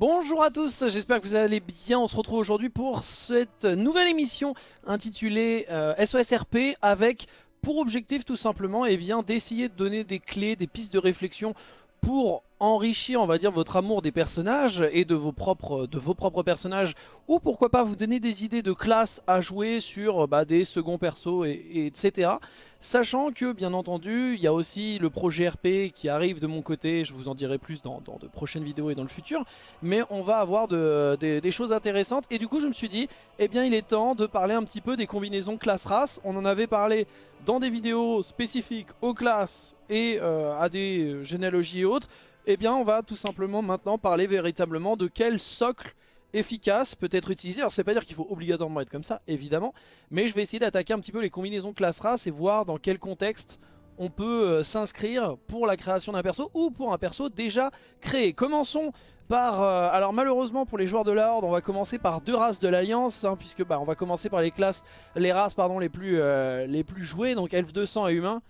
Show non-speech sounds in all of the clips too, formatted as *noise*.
Bonjour à tous, j'espère que vous allez bien. On se retrouve aujourd'hui pour cette nouvelle émission intitulée euh, SOSRP avec pour objectif tout simplement eh d'essayer de donner des clés, des pistes de réflexion pour enrichir on va dire votre amour des personnages et de vos propres, de vos propres personnages. Ou pourquoi pas vous donner des idées de classe à jouer sur bah, des seconds persos et, etc. Sachant que bien entendu il y a aussi le projet RP qui arrive de mon côté, je vous en dirai plus dans, de prochaines vidéos et dans le futur. Mais on va avoir de, des choses intéressantes. Et du coup je me suis dit eh bien il est temps de parler un petit peu des combinaisons classe-race, on en avait parlé dans des vidéos spécifiques aux classes et euh, à des généalogies et autres eh bien on va tout simplement maintenant parler véritablement de quel socle efficace peut être utilisé. Alors c'est pas dire qu'il faut obligatoirement être comme ça, évidemment, mais je vais essayer d'attaquer un petit peu les combinaisons classe-race et voir dans quel contexte on peut euh, s'inscrire pour la création d'un perso ou pour un perso déjà créé. Commençons par... Euh, alors malheureusement pour les joueurs de la Horde, on va commencer par deux races de l'Alliance, hein, puisque bah, on va commencer par les classes, les races les plus, euh, les plus jouées, donc Elf 200 et Humain.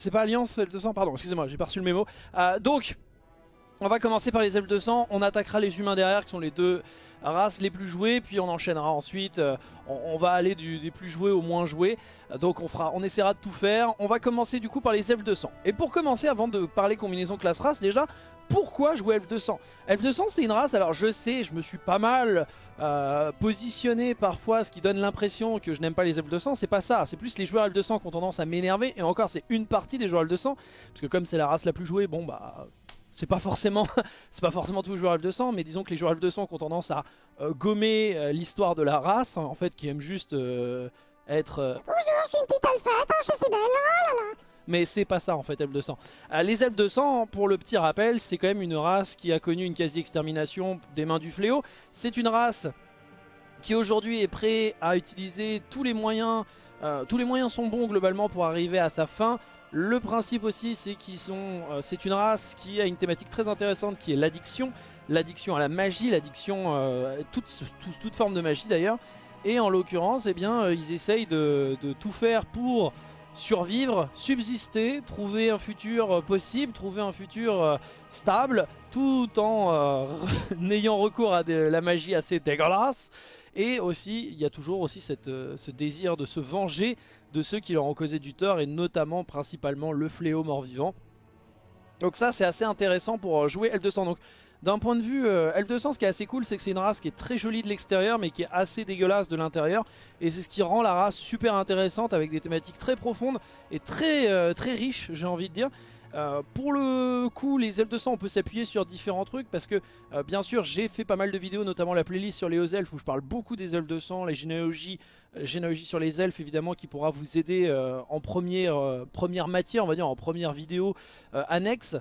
C'est pas Alliance L200, pardon, excusez-moi, j'ai pas reçu le mémo. Euh, donc, on va commencer par les L200, on attaquera les humains derrière qui sont les deux races les plus jouées, puis on enchaînera ensuite, euh, on, va aller des plus joués au moins joués, donc on, fera, on essaiera de tout faire. On va commencer du coup par les F200. Et pour commencer, avant de parler combinaison classe-race, déjà, pourquoi jouer Elf 200 Elf 200 c'est une race, alors je sais, je me suis pas mal euh, positionné parfois, ce qui donne l'impression que je n'aime pas les Elf 200, c'est pas ça, c'est plus les joueurs Elf 200 qui ont tendance à m'énerver, et encore c'est une partie des joueurs Elf 200, parce que comme c'est la race la plus jouée, bon bah... C'est pas forcément *laughs* forcément tous les joueurs F200, mais disons que les joueurs F200 qui ont tendance à euh, gommer euh, l'histoire de la race, en fait, qui aiment juste être... Bonjour, je suis une petite alphette, je suis belle, oh là là mais c'est pas ça en fait Elf 200. Euh, les Elf 200, pour le petit rappel, c'est quand même une race qui a connu une quasi-extermination des mains du fléau. C'est une race qui aujourd'hui est prêt à utiliser tous les moyens, euh, tous les moyens sont bons globalement pour arriver à sa fin. Le principe aussi c'est qu'ils sont, euh, c'est une race qui a une thématique très intéressante qui est l'addiction, l'addiction à la magie, l'addiction, toute, toute, forme de magie d'ailleurs. Et en l'occurrence, eh bien, ils essayent de, de tout faire pour survivre, subsister, trouver un futur euh, possible, trouver un futur euh, stable, tout en euh, *laughs* n'ayant recours à de la magie assez dégueulasse. Et aussi, il y a toujours aussi cette, ce désir de se venger de ceux qui leur ont causé du tort, et notamment, principalement, le fléau mort-vivant. Donc ça, c'est assez intéressant pour jouer L200. Donc d'un point de vue euh, L200, ce qui est assez cool, c'est que c'est une race qui est très jolie de l'extérieur, mais qui est assez dégueulasse de l'intérieur. Et c'est ce qui rend la race super intéressante, avec des thématiques très profondes et très, euh, riches, j'ai envie de dire. Euh, pour le coup, les L200, on peut s'appuyer sur différents trucs parce que, bien sûr, j'ai fait pas mal de vidéos, notamment la playlist sur les hauts elfes où je parle beaucoup des L200, les généalogies, généalogies sur les elfes, évidemment, qui pourra vous aider en première, première matière, on va dire, en première vidéo annexe.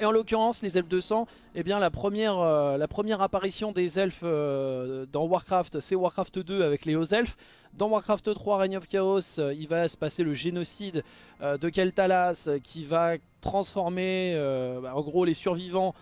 Et en l'occurrence, les elfes de sang, eh bien, la, première, euh, apparition des elfes euh, dans Warcraft, c'est Warcraft 2 avec les hauts elfes. Dans Warcraft 3, Reign of Chaos, euh, il va se passer le génocide de Keltalas qui va transformer bah, en gros les survivants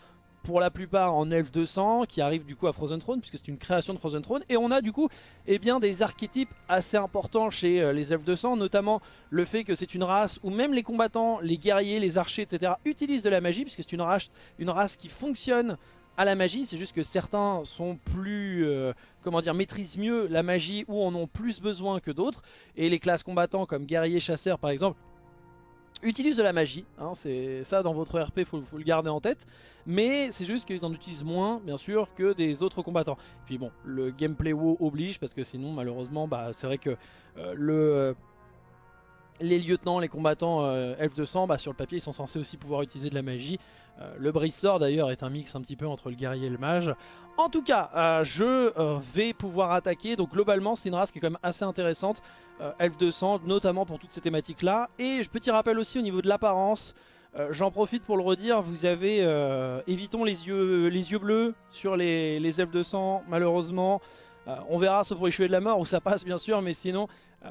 pour la plupart en Elf 200 qui arrive du coup à Frozen Throne puisque c'est une création de Frozen Throne. Et on a du coup eh bien, des archétypes assez importants chez euh, les Elf 200 notamment le fait que c'est une race où même les combattants, les guerriers, les archers etc utilisent de la magie puisque c'est une race, une race qui fonctionne à la magie, c'est juste que certains sont plus, euh, comment dire, maîtrisent mieux la magie ou en ont plus besoin que d'autres. Et les classes combattants comme guerriers, chasseurs par exemple utilise de la magie, hein, c'est ça dans votre RP, faut, le garder en tête, mais c'est juste qu'ils en utilisent moins, bien sûr, que des autres combattants. Puis bon, le gameplay WoW oblige, parce que sinon, malheureusement, bah, c'est vrai que euh, le... Les lieutenants, les combattants euh, elfes de sang, bah, sur le papier ils sont censés aussi pouvoir utiliser de la magie. Euh, le brise-sort d'ailleurs est un mix un petit peu entre le guerrier et le mage. En tout cas, euh, je vais pouvoir attaquer. Donc globalement c'est une race qui est quand même assez intéressante. elfes de sang, notamment pour toutes ces thématiques là. Et je petit rappel aussi au niveau de l'apparence. J'en profite pour le redire, vous avez, évitons les yeux, les yeux bleus sur les, les elfes de sang malheureusement. on verra sauf pour échouer de la mort où ça passe bien sûr, mais sinon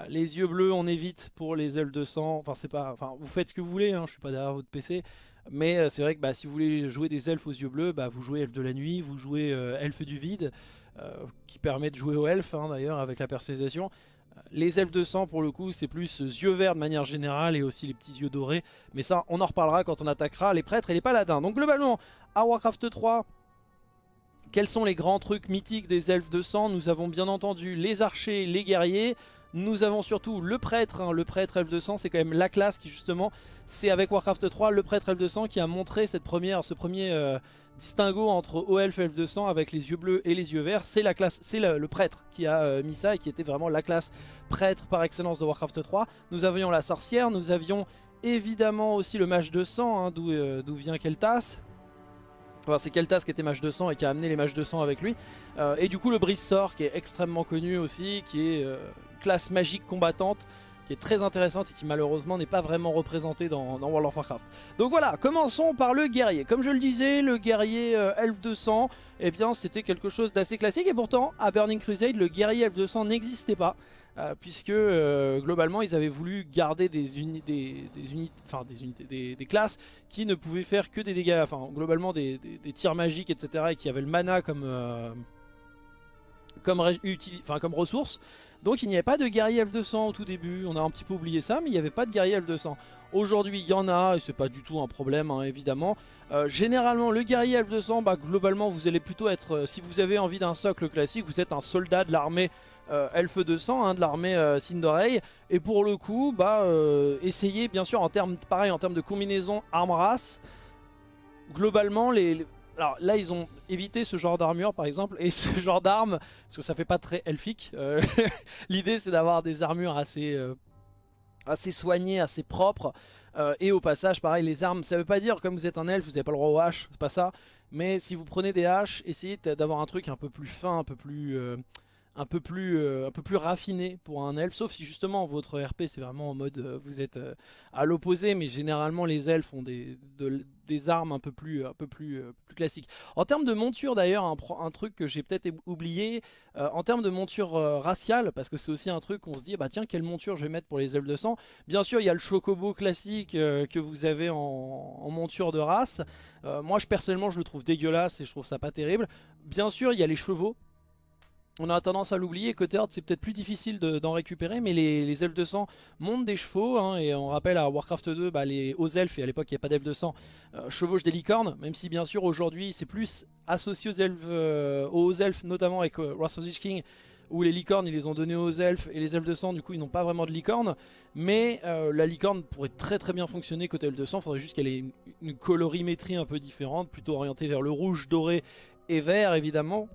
les yeux bleus, on évite pour les ailes de sang. Enfin, c'est pas. Enfin, vous faites ce que vous voulez. Hein, je suis pas derrière votre PC. Mais euh, c'est vrai que bah, si vous voulez jouer des elfes aux yeux bleus, bah, vous jouez elfe de la nuit, vous jouez euh, elfe du vide, qui permet de jouer aux elfes hein, d'ailleurs avec la personnalisation. Les elfes de sang pour le coup c'est plus yeux verts de manière générale et aussi les petits yeux dorés. Mais ça on en reparlera quand on attaquera les prêtres et les paladins. Donc globalement à Warcraft 3 quels sont les grands trucs mythiques des elfes de sang? Nous avons bien entendu les archers, les guerriers. Nous avons surtout le prêtre, hein. le prêtre elfe de sang, c'est quand même la classe qui justement, c'est avec Warcraft 3, le prêtre elfe de sang qui a montré cette première, ce premier euh, distinguo entre haut elfe elfe de sang avec les yeux bleus et les yeux verts. C'est la classe, c'est le, prêtre qui a euh, mis ça et qui était vraiment la classe prêtre par excellence de Warcraft 3. Nous avions la sorcière, nous avions évidemment aussi le mage de sang, hein, euh, d'où vient Keltas, c'est Keltas qui était mage de sang et qui a amené les de sang avec lui. et du coup le brise-sort qui est extrêmement connu aussi, qui est classe magique combattante qui est très intéressante et qui malheureusement n'est pas vraiment représentée dans, World of Warcraft. Donc voilà, commençons par le guerrier. Comme je le disais, le guerrier euh, Elf 200, eh bien c'était quelque chose d'assez classique et pourtant à Burning Crusade, le guerrier Elf 200 n'existait pas. Euh, puisque euh, globalement ils avaient voulu garder des, unités, des, unités, enfin des unités, des, classes qui ne pouvaient faire que des dégâts, enfin globalement des, tirs magiques, etc. et qui avaient le mana comme comme, comme ressource. Donc il n'y avait pas de guerrier F200 au tout début, on a un petit peu oublié ça, mais il n'y avait pas de guerrier F200. Aujourd'hui il y en a, et c'est pas du tout un problème hein, évidemment. Euh, généralement le guerrier F200, bah, globalement vous allez plutôt être, euh, si vous avez envie d'un socle classique, vous êtes un soldat de l'armée euh, Elfe 200, hein, de l'armée euh, Et pour le coup, bah, essayez bien sûr en termes, pareil en termes de combinaison arme-race, globalement les, alors là ils ont évité ce genre d'armure par exemple et *laughs* ce genre d'armes parce que ça fait pas très elfique. Euh, *laughs* l'idée c'est d'avoir des armures assez, euh, assez soignées, assez propres euh, et au passage pareil les armes ça veut pas dire comme vous êtes un elfe vous n'avez pas le droit aux haches, c'est pas ça. Mais si vous prenez des haches essayez d'avoir un truc un peu plus fin, un peu plus un peu plus un peu plus raffiné pour un elfe sauf si justement votre RP c'est vraiment en mode vous êtes à l'opposé mais généralement les elfes ont des, des armes un peu plus, un peu plus, euh, classiques. En termes de monture d'ailleurs, un, truc que j'ai peut-être oublié, euh, en termes de monture euh, raciale, parce que c'est aussi un truc qu'on se dit, bah tiens, quelle monture je vais mettre pour les elfes de sang Bien sûr, il y a le chocobo classique que vous avez en, monture de race. moi, je, personnellement, je le trouve dégueulasse et je trouve ça pas terrible. Bien sûr, il y a les chevaux on a tendance à l'oublier, côté Horde c'est peut-être plus difficile d'en récupérer, mais les, elfes de sang montent des chevaux, hein, et on rappelle à Warcraft 2, bah, les hauts elfes, et à l'époque il n'y a pas d'elfes de sang, euh, chevauchent des licornes, même si bien sûr aujourd'hui c'est plus associé aux elfes, euh, aux elfes notamment avec euh, Wrath of the King, où les licornes ils les ont donnés aux elfes, et les elfes de sang du coup ils n'ont pas vraiment de licorne, mais la licorne pourrait très très bien fonctionner côté elfes de sang, faudrait juste qu'elle ait une colorimétrie un peu différente, plutôt orientée vers le rouge, doré et vert évidemment,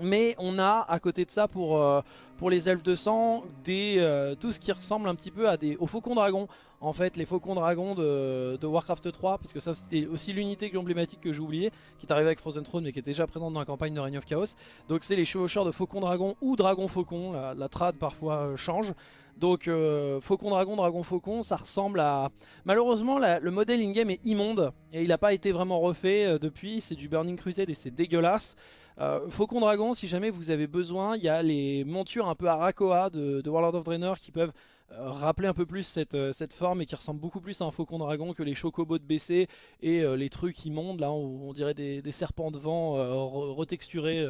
mais on a à côté de ça pour, euh, les elfes de sang euh, tout ce qui ressemble un petit peu à des, aux faucons dragons. En fait les faucons dragons de, Warcraft 3, puisque ça c'était aussi l'unité emblématique que j'ai oublié, qui est arrivée avec Frozen Throne mais qui était déjà présente dans la campagne de Reign of Chaos. Donc c'est les chevaucheurs de faucons dragons ou dragons faucons, la, trad parfois euh, change. Donc Faucon Dragon, Dragon Faucon, ça ressemble à... Malheureusement le modèle in-game est immonde et il n'a pas été vraiment refait depuis, c'est du Burning Crusade et c'est dégueulasse. Euh, Faucon Dragon, si jamais vous avez besoin, il y a les montures un peu Arakoa de, de Warlord of Draenor qui peuvent euh, rappeler un peu plus cette, euh, cette, forme et qui ressemble beaucoup plus à un Faucon Dragon que les chocobos de BC et les trucs immondes, là on, on dirait des, serpents de vent retexturés.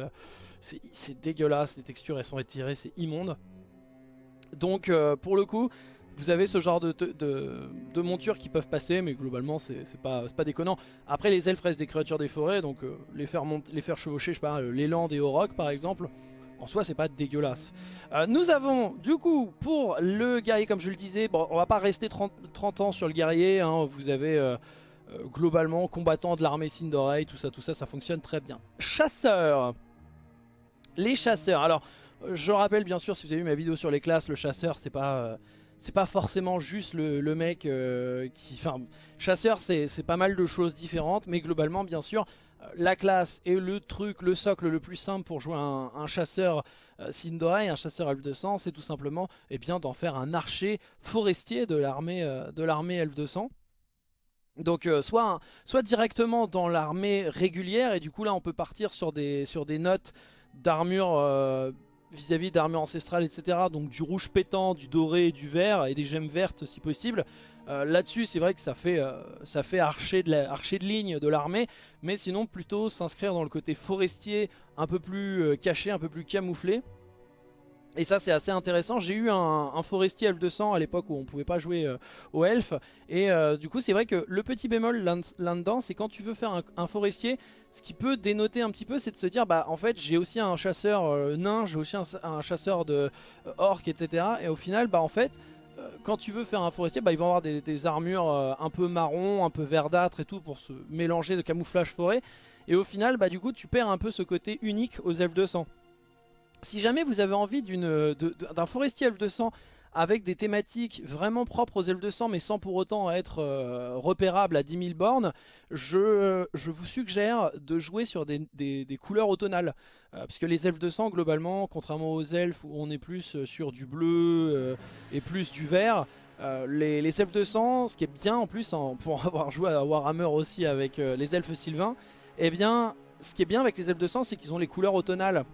c'est dégueulasse, les textures elles sont étirées, c'est immonde. Donc pour le coup, vous avez ce genre de, de, montures qui peuvent passer, mais globalement c'est pas, pas déconnant. Après les elfes restent des créatures des forêts, donc euh, les, faire les faire chevaucher, je sais pas, l'élan des Aurochs par exemple, en soi c'est pas dégueulasse. Euh, nous avons du coup pour le guerrier comme je le disais, bon on va pas rester 30, 30 ans sur le guerrier, hein, vous avez euh, globalement combattant de l'armée Sindorei, tout ça tout ça ça fonctionne très bien. Chasseurs Les chasseurs, alors je rappelle bien sûr si vous avez vu ma vidéo sur les classes, le chasseur c'est pas c'est pas forcément juste le, mec euh, qui... Enfin, chasseur, c'est pas mal de choses différentes, mais globalement, bien sûr, euh, la classe est le truc, le socle le plus simple pour jouer un, chasseur euh, Sindorei, un chasseur elfe de sang, c'est tout simplement eh bien d'en faire un archer forestier de l'armée de l'armée sang. Donc soit, soit directement dans l'armée régulière, et du coup là on peut partir sur des, sur des notes d'armure vis-à-vis d'armure ancestrale, etc. Donc du rouge pétant, du doré, du vert et des gemmes vertes si possible. Euh, là-dessus, c'est vrai que ça fait, euh, archer de ligne de l'armée, mais sinon plutôt s'inscrire dans le côté forestier un peu plus euh, caché, un peu plus camouflé. Et ça c'est assez intéressant, j'ai eu un, forestier elfe 200 à l'époque où on pouvait pas jouer euh, au elfe Et euh, du coup c'est vrai que le petit bémol là-dedans c'est quand tu veux faire un, forestier Ce qui peut dénoter un petit peu c'est de se dire bah en fait j'ai aussi un chasseur euh, nain, j'ai aussi un, chasseur de orc etc. Et au final bah en fait quand tu veux faire un forestier bah ils vont avoir des, des armures un peu marron, un peu verdâtre et tout pour se mélanger de camouflage forêt. Et au final bah du coup tu perds un peu ce côté unique aux elfes 200 si jamais vous avez envie d'un forestier elfe 200 avec des thématiques vraiment propres aux elfes 200 mais sans pour autant être euh, repérable à 10 000 bornes, je, vous suggère de jouer sur des, couleurs automnales. Euh, puisque les elfes 200 globalement, contrairement aux elfes où on est plus sur du bleu euh, et plus du vert, les, elfes 200, ce qui est bien en plus, pour *laughs* avoir joué à Warhammer aussi avec les elfes sylvains, eh bien ce qui est bien avec les elfes 200 c'est qu'ils ont les couleurs automnales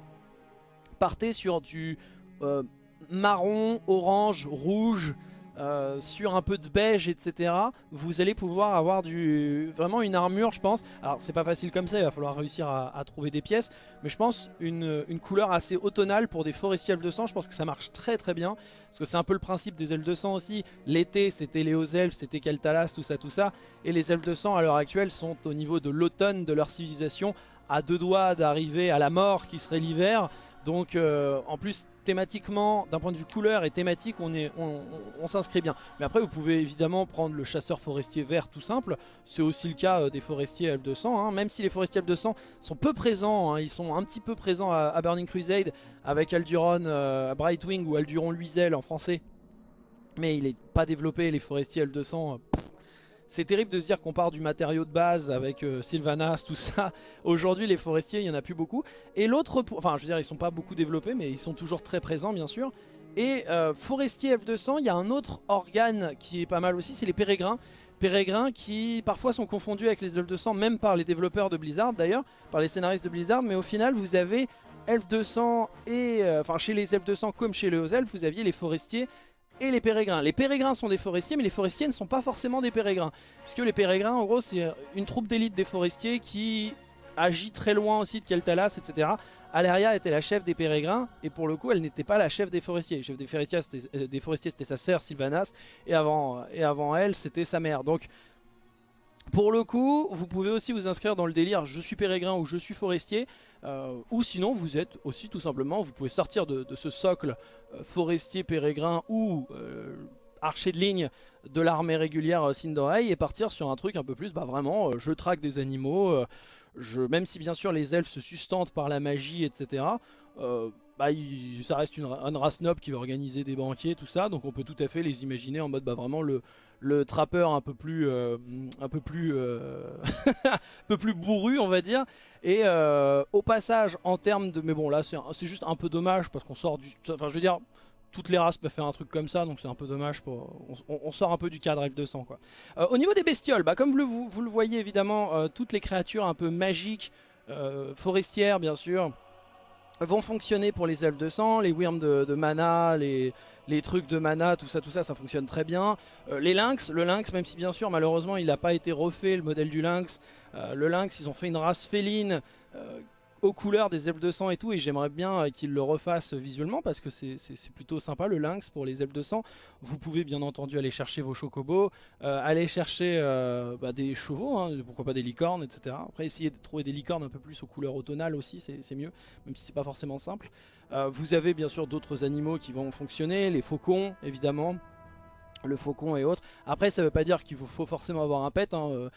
partez sur du euh, marron, orange, rouge, euh, sur un peu de beige, etc. Vous allez pouvoir avoir du vraiment une armure, je pense. Alors c'est pas facile comme ça, il va falloir réussir à, trouver des pièces. Mais je pense une, couleur assez automnale pour des forestiers L200, je pense que ça marche très très bien. Parce que c'est un peu le principe des L200 aussi. L'été c'était les hauts elfes, c'était Keltalas, tout ça, tout ça. Et les L200 à l'heure actuelle sont au niveau de l'automne de leur civilisation à deux doigts d'arriver à la mort qui serait l'hiver. Donc euh, en plus thématiquement, d'un point de vue couleur et thématique, on, s'inscrit bien. Mais après vous pouvez évidemment prendre le chasseur forestier vert tout simple. C'est aussi le cas euh, des forestiers F200. Hein. Même si les forestiers F200 sont peu présents, hein. ils sont un petit peu présents à, Burning Crusade avec Alduron euh, Brightwing ou Alduron Luisel en français. Mais il n'est pas développé les forestiers L200 c'est terrible de se dire qu'on part du matériau de base avec euh, Sylvanas, tout ça. *laughs* Aujourd'hui, les forestiers, il n'y en a plus beaucoup. Et l'autre, enfin, je veux dire, ils sont pas beaucoup développés, mais ils sont toujours très présents, bien sûr. Et euh, forestier F200, il y a un autre organe qui est pas mal aussi, c'est les pérégrins. Pérégrins qui parfois sont confondus avec les F200, même par les développeurs de Blizzard d'ailleurs, par les scénaristes de Blizzard, mais au final vous avez F200 et, euh, enfin chez les F200 comme chez les Elfes, vous aviez les forestiers et les pérégrins. Les pérégrins sont des forestiers, mais les forestiers ne sont pas forcément des pérégrins. Puisque les pérégrins, en gros, c'est une troupe d'élite des forestiers qui agit très loin aussi de Keltalas, etc. Aleria était la chef des pérégrins, et pour le coup, elle n'était pas la chef des forestiers. La chef des forestiers, c'était euh, sa sœur Sylvanas, et avant, et avant elle, c'était sa mère. Donc, pour le coup, vous pouvez aussi vous inscrire dans le délire « je suis pérégrin » ou « je suis forestier euh, ou sinon, vous êtes aussi tout simplement, vous pouvez sortir de, ce socle euh, forestier, pérégrin ou euh, archer de ligne de l'armée régulière Sindorei et partir sur un truc un peu plus, bah vraiment, je traque des animaux, je, même si bien sûr les elfes se sustentent par la magie, etc., bah, ça reste une, race noble qui va organiser des banquiers, tout ça, donc on peut tout à fait les imaginer en mode bah, vraiment le, le trappeur un peu plus euh, un peu plus euh, *laughs* un peu plus bourru on va dire. Et euh, au passage en termes de mais bon là c'est juste un peu dommage parce qu'on sort du enfin je veux dire toutes les races peuvent faire un truc comme ça donc c'est un peu dommage pour on, sort un peu du cadre F200 quoi. Au niveau des bestioles bah comme vous, vous, le voyez évidemment toutes les créatures un peu magiques forestières bien sûr vont fonctionner pour les elfes de sang, les worms de, mana, les, les, trucs de mana, tout ça, tout ça, ça fonctionne très bien. Euh, les lynx, le lynx, même si bien sûr malheureusement il n'a pas été refait le modèle du lynx, euh, le lynx ils ont fait une race féline euh, aux couleurs des elfes de sang et tout et j'aimerais bien euh, qu'ils le refassent visuellement parce que c'est plutôt sympa le lynx pour les elfes de sang vous pouvez bien entendu aller chercher vos chocobos euh, aller chercher euh, bah, des chevaux hein, pourquoi pas des licornes etc après essayer de trouver des licornes un peu plus aux couleurs automnales aussi c'est mieux même si c'est pas forcément simple. Vous avez bien sûr d'autres animaux qui vont fonctionner les faucons évidemment le faucon et autres. Après ça veut pas dire qu'il faut, forcément avoir un pet, hein. euh,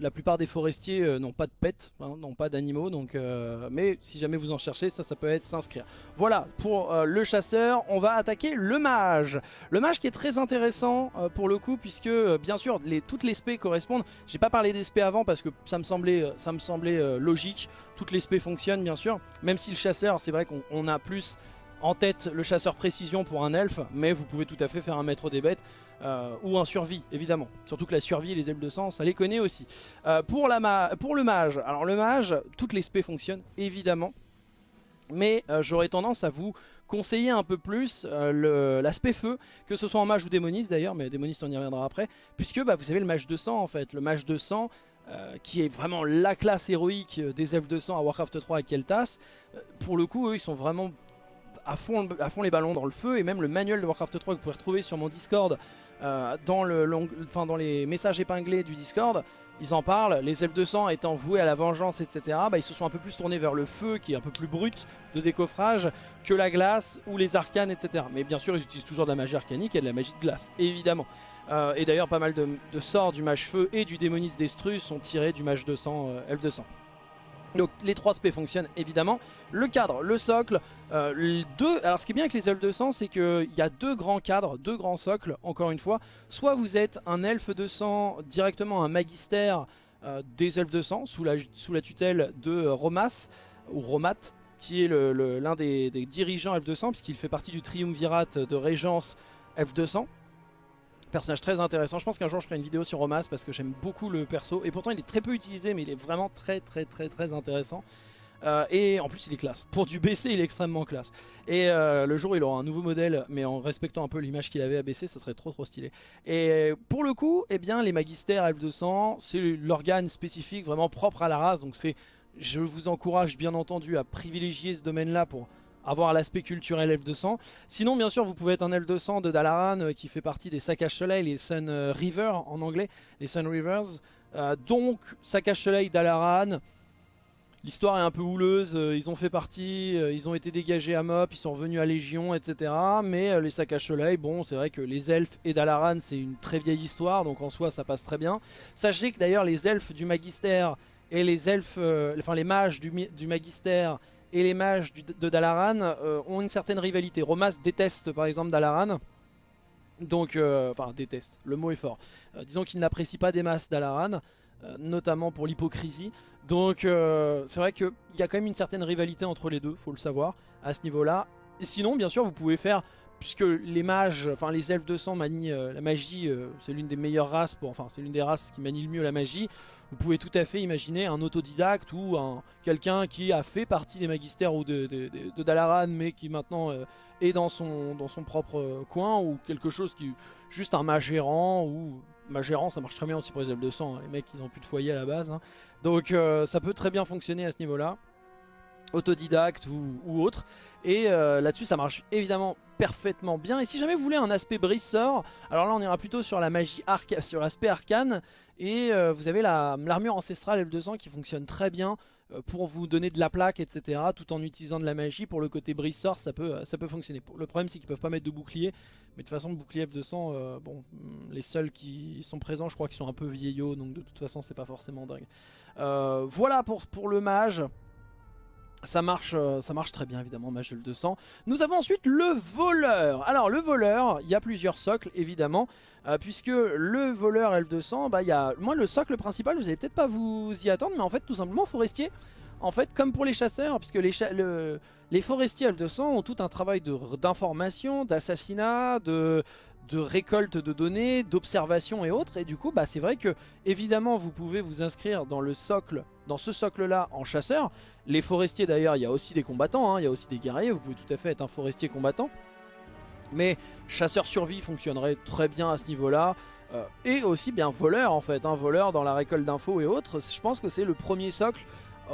la plupart des forestiers euh, n'ont pas de pet, hein, n'ont pas d'animaux, donc euh, mais si jamais vous en cherchez, ça peut être s'inscrire. Voilà pour le chasseur, on va attaquer le mage. Le mage qui est très intéressant pour le coup puisque bien sûr toutes les spées correspondent, j'ai pas parlé des spées avant parce que ça me semblait, ça me semblait logique, toutes les spées fonctionnent bien sûr, même si le chasseur c'est vrai qu'on a plus en tête le chasseur précision pour un elfe, mais vous pouvez tout à fait faire un maître des bêtes euh, ou un survie, évidemment. Surtout que la survie et les elfes de sang, ça les connaît aussi. Euh, pour, la pour le mage, alors le mage, toutes les spées fonctionnent, évidemment. Mais euh, j'aurais tendance à vous conseiller un peu plus l'aspect feu, que ce soit en mage ou démoniste d'ailleurs, mais démoniste on y reviendra après, puisque bah, vous savez le mage de sang en fait, le mage de sang qui est vraiment la classe héroïque des elfes de sang à Warcraft 3 et Keltas, pour le coup eux ils sont vraiment à, fond, à fond les ballons dans le feu et même le manuel de Warcraft 3 que vous pouvez retrouver sur mon Discord euh, dans, les messages épinglés du Discord ils en parlent, les elfes de sang étant voués à la vengeance etc bah, ils se sont un peu plus tournés vers le feu qui est un peu plus brut de décoffrage que la glace ou les arcanes etc mais bien sûr ils utilisent toujours de la magie arcanique et de la magie de glace évidemment. Euh, et d'ailleurs pas mal de, sorts du mage feu et du démoniste destrus sont tirés du mage de sang, euh, elfe de sang donc les trois spé fonctionnent évidemment. Le cadre, le socle, euh, deux. Alors ce qui est bien avec les elfes de sang, c'est qu'il y a deux grands cadres, deux grands socles, encore une fois. Soit vous êtes un elfe de sang, directement un magister euh, des elfes de sang, sous la, sous la tutelle de Romas, ou Romat, qui est l'un des, des, dirigeants elfes de sang, puisqu'il fait partie du triumvirat de régence elfes de sang personnage très intéressant. Je pense qu'un jour je ferai une vidéo sur Romas parce que j'aime beaucoup le perso. Et pourtant il est très peu utilisé mais il est vraiment très très très très intéressant. Euh, et en plus il est classe. Pour du BC il est extrêmement classe. Et euh, le jour où il aura un nouveau modèle mais en respectant un peu l'image qu'il avait à BC ça serait trop trop stylé. Et pour le coup eh bien les magistères F200 c'est l'organe spécifique vraiment propre à la race. Donc c'est je vous encourage bien entendu à privilégier ce domaine là pour avoir l'aspect culturel elfe de sang. Sinon, bien sûr, vous pouvez être un elfe de sang de Dalaran euh, qui fait partie des Saccages Soleil, les Sun euh, River en anglais, les Sun Rivers. Euh, donc, Saccage Soleil, Dalaran. L'histoire est un peu houleuse, ils ont fait partie, ils ont été dégagés à Mop, ils sont revenus à Légion, etc. Mais les Saccages Soleil, bon, c'est vrai que les elfes et Dalaran, c'est une très vieille histoire, donc en soi, ça passe très bien. Sachez que d'ailleurs, les elfes du Magister et les elfes, enfin les mages du, du Magister et les mages de Dalaran euh, ont une certaine rivalité. Romas déteste par exemple Dalaran. Donc, euh, enfin déteste, le mot est fort. Euh, disons qu'il n'apprécie pas des masses Dalaran, notamment pour l'hypocrisie. Donc c'est vrai qu'il y a quand même une certaine rivalité entre les deux, faut le savoir, à ce niveau-là. Sinon, bien sûr, vous pouvez faire puisque les mages, enfin les elfes de sang manient la magie, c'est l'une des meilleures races, pour, enfin c'est l'une des races qui manie le mieux la magie. Vous pouvez tout à fait imaginer un autodidacte ou quelqu'un qui a fait partie des magistères ou de, Dalaran mais qui maintenant euh, est dans son, dans son propre euh, coin ou quelque chose qui juste un magérant ou magérant ça marche très bien aussi pour les elfes de sang, hein. les mecs ils ont plus de foyer à la base. Hein. Donc euh, ça peut très bien fonctionner à ce niveau là autodidacte ou, autre. Et là-dessus, ça marche évidemment parfaitement bien. Et si jamais vous voulez un aspect brisseur, alors là, on ira plutôt sur la magie arc sur l'aspect arcane. Et euh, vous avez l'armure ancestrale F200 qui fonctionne très bien euh, pour vous donner de la plaque, etc. Tout en utilisant de la magie. Pour le côté briseur, ça peut, ça peut fonctionner. Le problème, c'est qu'ils peuvent pas mettre de bouclier. Mais de toute façon, le bouclier F200, euh, bon, les seuls qui sont présents, je crois qu'ils sont un peu vieillots. Donc de toute façon, c'est pas forcément dingue. voilà pour, pour le mage. Ça marche, ça marche très bien évidemment, mage 200. Nous avons ensuite le voleur. Alors le voleur, il y a plusieurs socles évidemment. Euh, puisque le voleur elfe de sang, bah, y a, moi le socle principal, vous allez peut-être pas vous y attendre, mais en fait tout simplement forestier. En fait, comme pour les chasseurs, puisque les, les forestiers elfes de sang ont tout un travail d'information, d'assassinat, de, de récolte de données, d'observation et autres. Et du coup, bah, c'est vrai que évidemment, vous pouvez vous inscrire dans ce socle-là en chasseur. Les forestiers d'ailleurs, il y a aussi des combattants, hein, il y a aussi des guerriers. Vous pouvez tout à fait être un forestier combattant. Mais chasseur survie fonctionnerait très bien à ce niveau-là. Euh, et aussi bien voleur en fait, un hein, voleur dans la récolte d'infos et autres. Je pense que c'est le premier socle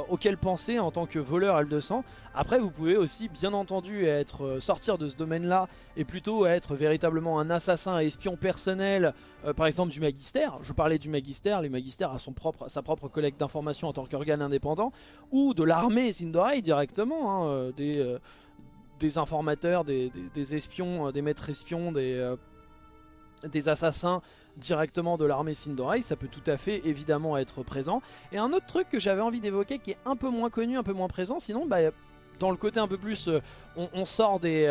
auquel penser en tant que voleur L200. Après vous pouvez aussi bien entendu être euh, sortir de ce domaine là et plutôt être véritablement un assassin et espion personnel par exemple du Magister. Je parlais du Magister, les Magister a sa propre collecte d'informations en tant qu'organe indépendant ou de l'armée Sindorai directement, hein, des des informateurs, des, espions, euh, des maîtres espions, des, euh, des assassins directement de l'armée Sindorai, ça peut tout à fait évidemment être présent. Et un autre truc que j'avais envie d'évoquer qui est un peu moins connu, un peu moins présent, sinon bah, dans le côté un peu plus, euh, on, sort des,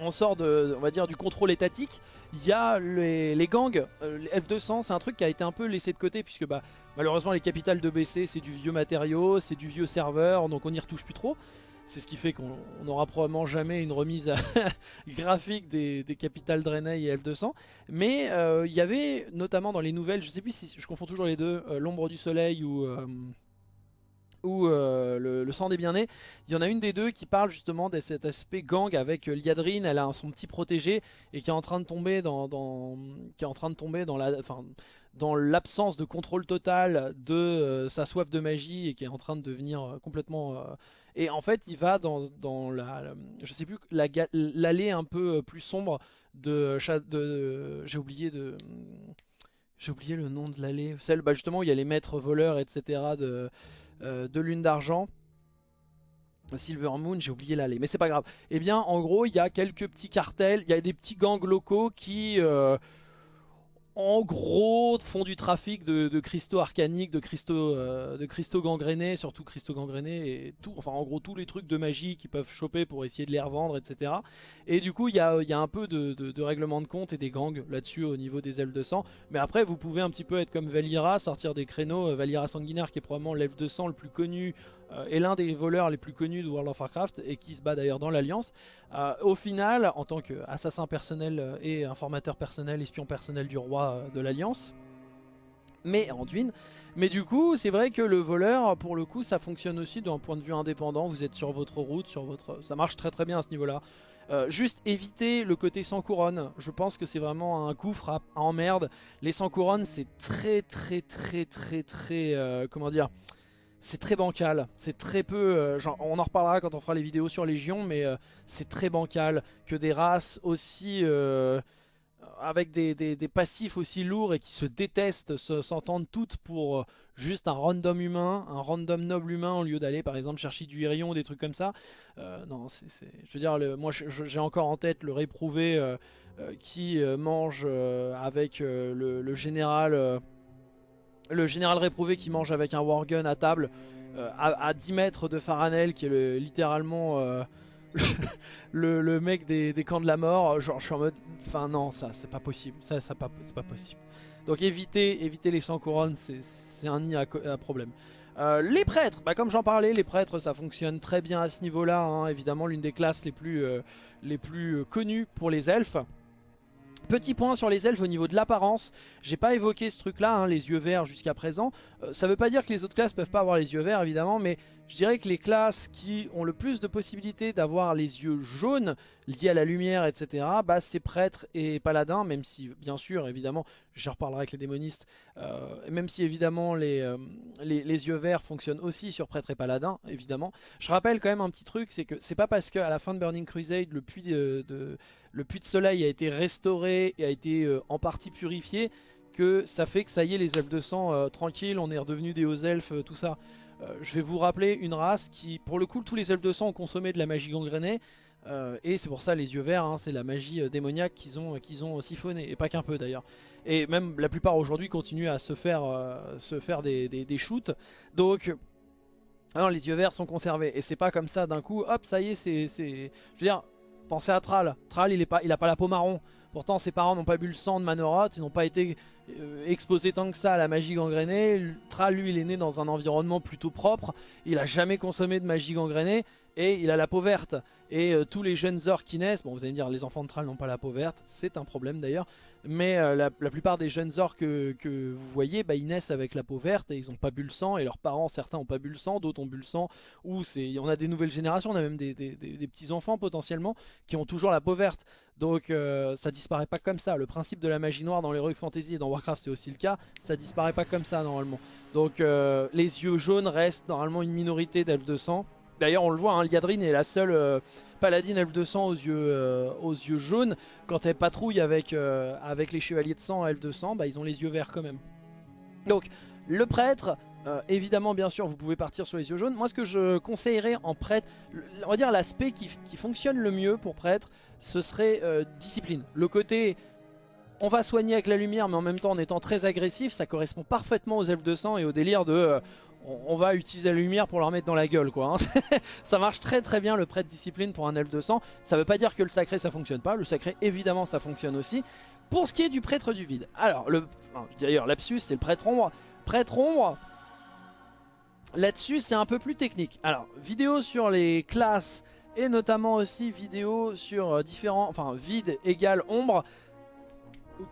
on sort de, on va dire du contrôle étatique. Il y a les, gangs, F200, c'est un truc qui a été un peu laissé de côté puisque bah, malheureusement les capitales de BC c'est du vieux matériau, c'est du vieux serveur, donc on n'y retouche plus trop. C'est ce qui fait qu'on n'aura probablement jamais une remise *laughs* graphique des, capitales Draenei et F200. Mais euh, il y avait notamment dans les nouvelles, je sais plus si je confonds toujours les deux, euh, l'ombre du soleil ou, euh, ou le, sang des bien-nés. Il y en a une des deux qui parle justement de cet aspect gang avec Liadrine, elle a son petit protégé et qui est en train de tomber dans, qui est en train de tomber dans la, dans l'absence de contrôle total de euh, sa soif de magie et qui est en train de devenir euh, complètement... et en fait, il va dans, dans la, je sais plus, l'allée un peu plus sombre de... de J'ai oublié de... J'ai oublié le nom de l'allée. Celle bah, justement où il y a les maîtres voleurs, etc. de, de lune d'argent. Silver Moon, j'ai oublié l'allée, mais c'est pas grave. Eh bien, en gros, il y a quelques petits cartels, il y a des petits gangs locaux qui, en gros, font du trafic de, cristaux arcaniques, de cristaux, euh, de cristaux gangrénés, surtout cristaux gangrénés, et tout, enfin en gros tous les trucs de magie qu'ils peuvent choper pour essayer de les revendre, etc. Et du coup, il y a, un peu de, règlement de compte et des gangs là-dessus au niveau des elfes de sang. Mais après, vous pouvez un petit peu être comme Valira, sortir des créneaux. Euh, Valira Sanguinaire, qui est probablement l'elfe de sang le plus connu est l'un des voleurs les plus connus de World of Warcraft et qui se bat d'ailleurs dans l'Alliance. Euh, au final, en tant qu'assassin personnel euh, et informateur personnel, espion personnel du roi de l'Alliance, mais Anduin. Mais du coup, c'est vrai que le voleur, pour le coup, ça fonctionne aussi d'un point de vue indépendant. Vous êtes sur votre route, sur votre, ça marche très très bien à ce niveau-là. juste éviter le côté sans couronne. Je pense que c'est vraiment un gouffre à, à emmerde. Les sans couronne, c'est très très très très très, comment dire c'est très bancal, c'est très peu, euh, on en reparlera quand on fera les vidéos sur Légion, mais euh, c'est très bancal que des races aussi, euh, avec des, passifs aussi lourds et qui se détestent, s'entendent toutes pour juste un random humain, un random noble humain au lieu d'aller par exemple chercher du Hirion ou des trucs comme ça. non, c'est, je veux dire, moi j'ai encore en tête le réprouvé qui mange avec le, général le général réprouvé qui mange avec un wargun à table euh, à, 10 mètres de Faranel qui est littéralement euh, *laughs* le, mec des, camps de la mort genre je suis en mode enfin non ça c'est pas possible ça, c'est pas possible donc éviter, éviter les 100 couronnes c'est un nid à, problème euh, les prêtres, bah comme j'en parlais, les prêtres ça fonctionne très bien à ce niveau là, hein. évidemment l'une des classes les plus connues pour les elfes. Petit point sur les elfes au niveau de l'apparence, j'ai pas évoqué ce truc là, hein, les yeux verts jusqu'à présent, euh, ça veut pas dire que les autres classes peuvent pas avoir les yeux verts évidemment, mais je dirais que les classes qui ont le plus de possibilités d'avoir les yeux jaunes liés à la lumière, etc., bah, c'est prêtres et paladins, même si, bien sûr, évidemment, je reparlerai avec les démonistes, euh, même si, évidemment, euh, les, yeux verts fonctionnent aussi sur prêtres et paladins, évidemment. Je rappelle quand même un petit truc, c'est que c'est pas parce qu'à la fin de Burning Crusade, le puits de, le puits de soleil a été restauré et a été euh, en partie purifié, que ça fait que ça y est, les elfes de sang, tranquille, on est redevenu des hauts elfes, tout ça. Euh, je vais vous rappeler une race qui, pour le coup, tous les elfes de sang ont consommé de la magie gangrénée. Euh, et c'est pour ça les yeux verts, hein, c'est la magie euh, démoniaque qu'ils ont, qu'ils ont siphonné, et pas qu'un peu d'ailleurs. Et même la plupart aujourd'hui continuent à se faire, se faire des, shoots. Donc, alors, les yeux verts sont conservés. Et c'est pas comme ça d'un coup, hop, ça y est, c'est... Je veux dire, pensez à Thrall. Thrall, il, est pas, il a pas la peau marron. Pourtant, ses parents n'ont pas bu le sang de Manoroth, ils n'ont pas été euh, exposé tant que ça à la magie gangrénée. Thrall, lui, il est né dans un environnement plutôt propre. Il a jamais consommé de magie gangrénée et il a la peau verte. Et euh, tous les jeunes orques qui naissent, bon vous allez me dire les enfants de Thrall n'ont pas la peau verte, c'est un problème d'ailleurs, mais euh, la, plupart des jeunes orques que, vous voyez, bah, ils naissent avec la peau verte et ils n'ont pas bu le sang, et leurs parents, certains n'ont pas bu le sang, d'autres ont bu le sang, ou on a des nouvelles générations, on a même des, petits enfants potentiellement qui ont toujours la peau verte, donc euh, ça disparaît pas comme ça, le principe de la magie noire dans l'Heroic Fantasy et dans Warcraft c'est aussi le cas, ça disparaît pas comme ça normalement, donc les yeux jaunes restent normalement une minorité d'elfes de sang, D'ailleurs on le voit, hein, Liadrine est la seule euh, paladine elfe de sang aux yeux, euh, jaunes. Quand elle patrouille avec, euh, les chevaliers de sang elfe de sang, bah, ils ont les yeux verts quand même. Donc le prêtre, évidemment bien sûr vous pouvez partir sur les yeux jaunes. Moi ce que je conseillerais en prêtre, on va dire l'aspect qui, qui, fonctionne le mieux pour prêtre, ce serait discipline. Le côté on va soigner avec la lumière mais en même temps en étant très agressif, ça correspond parfaitement aux elfes de sang et au délire de on, va utiliser la lumière pour leur mettre dans la gueule quoi. Hein. *laughs* ça marche très très bien le prêtre discipline pour un elfe de sang. Ça veut pas dire que le sacré ça fonctionne pas. Le sacré évidemment ça fonctionne aussi. Pour ce qui est du prêtre du vide. Alors le, d'ailleurs lapsus c'est le prêtre ombre. Prêtre ombre. Là-dessus c'est un peu plus technique. Alors vidéo sur les classes et notamment aussi vidéo sur euh, différents, enfin vide égale ombre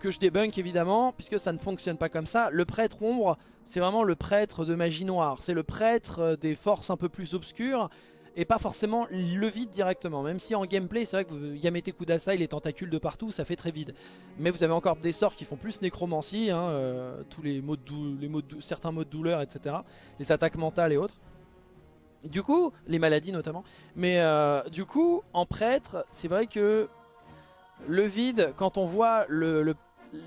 que je débunk évidemment, puisque ça ne fonctionne pas comme ça. Le prêtre ombre, c'est vraiment le prêtre de magie noire. C'est le prêtre euh, des forces un peu plus obscures. et pas forcément le vide directement. Même si en gameplay, c'est vrai que vous, Yamete Kudasai, les tentacules de partout, ça fait très vide. Mais vous avez encore des sorts qui font plus nécromancie, hein, euh, tous les modes, les modes certains modes douleur, etc. Les attaques mentales et autres. Du coup, les maladies notamment. Mais euh, du coup, en prêtre, c'est vrai que le vide, quand on voit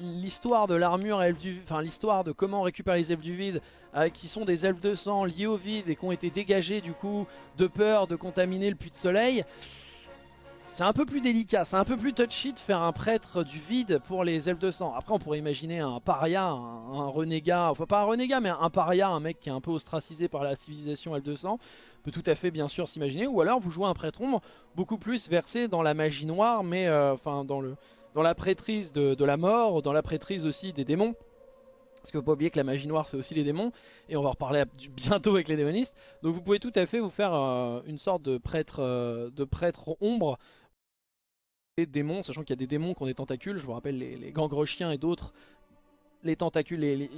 l'histoire de l'armure elfe du enfin l'histoire de comment on récupère les elfes du vide euh, qui sont des elfes de sang liés au vide et qui ont été dégagés du coup de peur de contaminer le puits de soleil c'est un peu plus délicat, c'est un peu plus touchy de faire un prêtre du vide pour les elfes de sang. Après on pourrait imaginer un paria, un, renégat, enfin pas un renégat mais un paria, un mec qui est un peu ostracisé par la civilisation elfe de sang, tout à fait bien sûr s'imaginer. Ou alors vous jouez un prêtre ombre beaucoup plus versé dans la magie noire mais euh, enfin dans, le, dans la prêtrise de, la mort, dans la prêtrise aussi des démons. Parce que faut pas oublier que la magie noire c'est aussi les démons Et on va reparler bientôt avec les démonistes Donc vous pouvez tout à fait vous faire euh, une sorte de prêtre, euh, de prêtre ombre démons, sachant qu'il y a des démons qui ont des tentacules, je vous rappelle les, les chiens et d'autres, les tentacules, les, les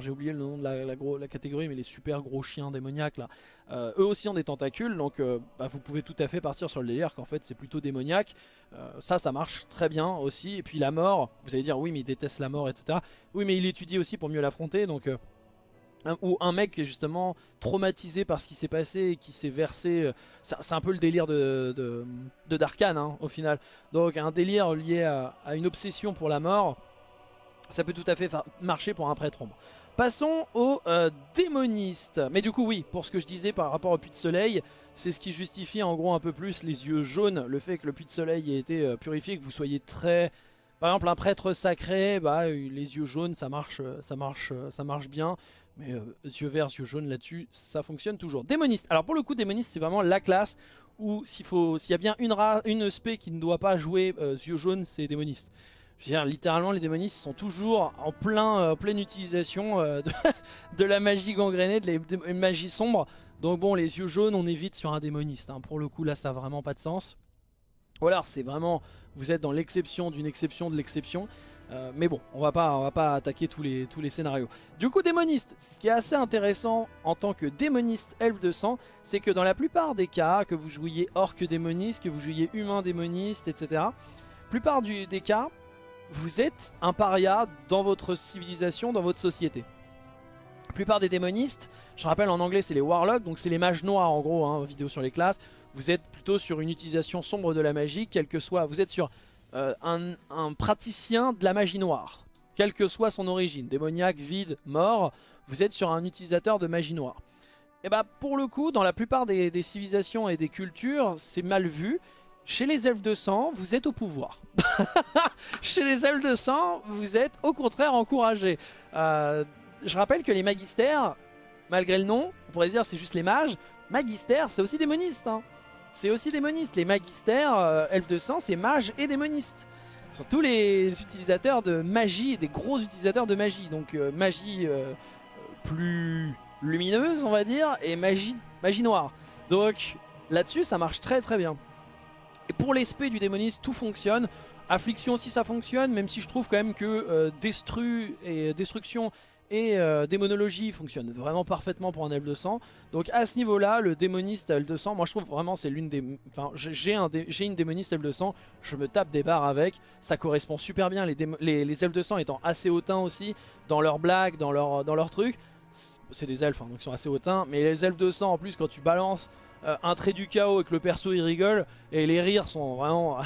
j'ai oublié le nom de la, catégorie, mais les super gros chiens démoniaques là, euh, eux aussi ont des tentacules, donc euh, bah, vous pouvez tout à fait partir sur le délire qu'en fait c'est plutôt démoniaque, euh, ça ça marche très bien aussi, et puis la mort, vous allez dire oui mais il déteste la mort etc, oui mais il étudie aussi pour mieux l'affronter, donc ou un mec qui est justement traumatisé par ce qui s'est passé et qui s'est versé, c'est un peu le délire de, de, Darkan hein, au final. Donc un délire lié à, une obsession pour la mort, ça peut tout à fait marcher pour un prêtre ombre. Passons aux euh, démonistes. Mais du coup oui, pour ce que je disais par rapport au puits de soleil, c'est ce qui justifie en gros un peu plus les yeux jaunes, le fait que le puits de soleil ait été euh, purifié, que vous soyez très... Par exemple un prêtre sacré, bah, les yeux jaunes ça marche, ça marche, ça marche bien. Mais euh, yeux verts, yeux jaunes là-dessus, ça fonctionne toujours. Démoniste. Alors pour le coup, démoniste, c'est vraiment la classe où s'il y a bien une, une spé qui ne doit pas jouer euh, yeux jaunes, c'est démoniste. Je veux dire, littéralement, les démonistes sont toujours en plein, euh, pleine utilisation *laughs* de, la magie gangrénée, de la magie sombre. Donc bon, les yeux jaunes, on évite sur un démoniste. Hein. Pour le coup, là, ça n'a vraiment pas de sens. Ou alors, c'est vraiment, vous êtes dans l'exception d'une exception de l'exception. Euh, mais bon, on va pas, on va pas attaquer tous les, tous les scénarios. Du coup, démoniste, ce qui est assez intéressant en tant que démoniste elfe de sang, c'est que dans la plupart des cas, que vous jouiez orc démoniste, que vous jouiez humain démoniste, etc., plupart du, des cas, vous êtes un paria dans votre civilisation, dans votre société. La plupart des démonistes, je rappelle en anglais c'est les warlocks, donc c'est les mages noirs en gros, hein, vidéo sur les classes, vous êtes plutôt sur une utilisation sombre de la magie, quel que soit, vous êtes sur euh, un, praticien de la magie noire, quelle que soit son origine, démoniaque, vide, mort, vous êtes sur un utilisateur de magie noire. Et bah pour le coup, dans la plupart des, civilisations et des cultures, c'est mal vu. Chez les elfes de sang, vous êtes au pouvoir. *laughs* Chez les elfes de sang, vous êtes au contraire encouragé. Euh, je rappelle que les magistères, malgré le nom, on pourrait dire c'est juste les mages, magistères c'est aussi démonistes. Hein c'est aussi démoniste. Les magistères, euh, elfes de sang, c'est mages et démonistes. Ce sont tous les utilisateurs de magie, des gros utilisateurs de magie. Donc euh, magie plus lumineuse, on va dire, et magie, magie noire. Donc là-dessus, ça marche très très bien. Et pour l'esprit du démoniste, tout fonctionne. Affliction aussi ça fonctionne, même si je trouve quand même que Destru et Destruction et euh, démonologie fonctionne vraiment parfaitement pour un elfe de sang. Donc à ce niveau-là, le démoniste elfe de sang, moi je trouve vraiment c'est l'une des... Enfin, j'ai un une démoniste elfe de sang, je me tape des barres avec, ça correspond super bien, les, elfes de sang étant assez hautains aussi, dans leurs blagues, dans leurs leur trucs. C'est des elfes, hein, donc ils sont assez hautains, mais les elfes de sang en plus quand tu balances euh, un trait du chaos et que le perso il rigole, et les rires sont vraiment...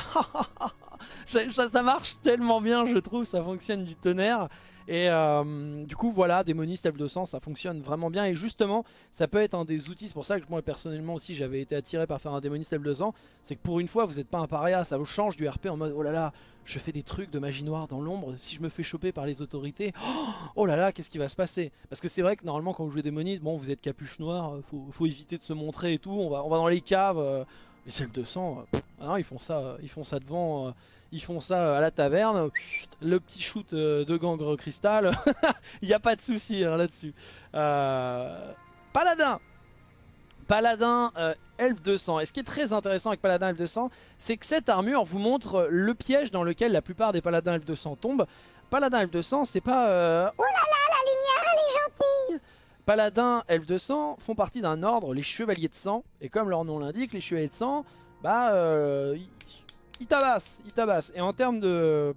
*laughs* ça, ça marche tellement bien je trouve, ça fonctionne du tonnerre. Et euh, du coup voilà, démoniste F200 ça fonctionne vraiment bien et justement ça peut être un des outils, c'est pour ça que moi personnellement aussi j'avais été attiré par faire un démoniste F200 c'est que pour une fois vous n'êtes pas un paria, ça vous change du RP en mode oh là là je fais des trucs de magie noire dans l'ombre, si je me fais choper par les autorités, *gasps* oh là là qu'est-ce qui va se passer? Parce que c'est vrai que normalement quand vous jouez démoniste, bon vous êtes capuche noire, faut, faut éviter de se montrer et tout, on va, on va dans les caves, euh, les celles de sang, ah non, ils font ça, ils font ça devant, euh, ils font ça à la taverne, le petit shoot euh, de gangre cristal, *laughs* il n'y a pas de souci hein, là-dessus. Euh, Paladin Paladin Elf 200. Et ce qui est très intéressant avec Paladin Elf 200, c'est que cette armure vous montre le piège dans lequel la plupart des Paladins Elf 200 tombent. Paladin Elf 200, c'est pas... Oh là là, la lumière, elle est gentille Paladins, elfes de sang font partie d'un ordre, les chevaliers de sang. Et comme leur nom l'indique, les chevaliers de sang, bah, euh, ils tabassent, ils tabassent. Et en termes de,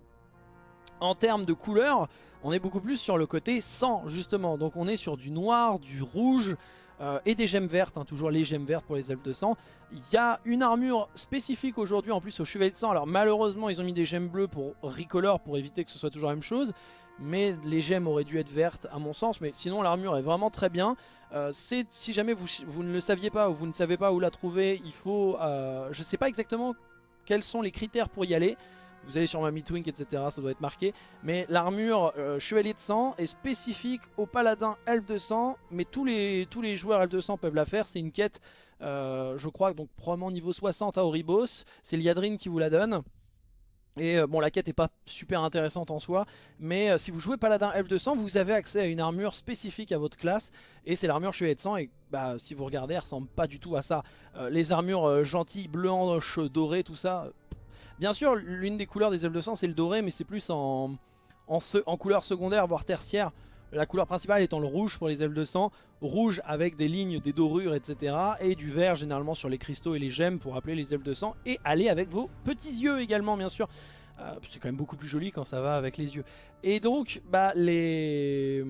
en termes de couleur, on est beaucoup plus sur le côté sang, justement. Donc on est sur du noir, du rouge, euh, et des gemmes vertes, hein, toujours les gemmes vertes pour les elfes de sang. Il y a une armure spécifique aujourd'hui en plus au chevalier de sang. Alors malheureusement ils ont mis des gemmes bleues pour recolor pour éviter que ce soit toujours la même chose. Mais les gemmes auraient dû être vertes à mon sens. Mais sinon l'armure est vraiment très bien. Euh, si jamais vous, vous, ne le saviez pas ou vous ne savez pas où la trouver, il faut... Euh, je ne sais pas exactement quels sont les critères pour y aller. Vous allez sur ma Twink, etc. Ça doit être marqué. Mais l'armure euh, Chevalier de Sang est spécifique au paladin Elfe de Sang. Mais tous les, tous les joueurs Elfe de Sang peuvent la faire. C'est une quête, euh, je crois, donc probablement niveau 60 à Oribos. C'est Liadrine qui vous la donne. Et euh, bon la quête est pas super intéressante en soi Mais si vous jouez paladin Elfe de sang Vous avez accès à une armure spécifique à votre classe Et c'est l'armure chevalier de sang Et bah, si vous regardez elle ressemble pas du tout à ça Les armures gentilles, blanches, dorées tout ça Bien sûr, l'une des couleurs des elfes de sang, c'est le doré, mais c'est plus en, couleur secondaire, voire tertiaire. La couleur principale étant le rouge pour les elfes de sang, rouge avec des lignes, des dorures, etc. Et du vert généralement sur les cristaux et les gemmes pour appeler les elfes de sang. Et aller avec vos petits yeux également, bien sûr. Euh, c'est quand même beaucoup plus joli quand ça va avec les yeux. Et donc, bah, les,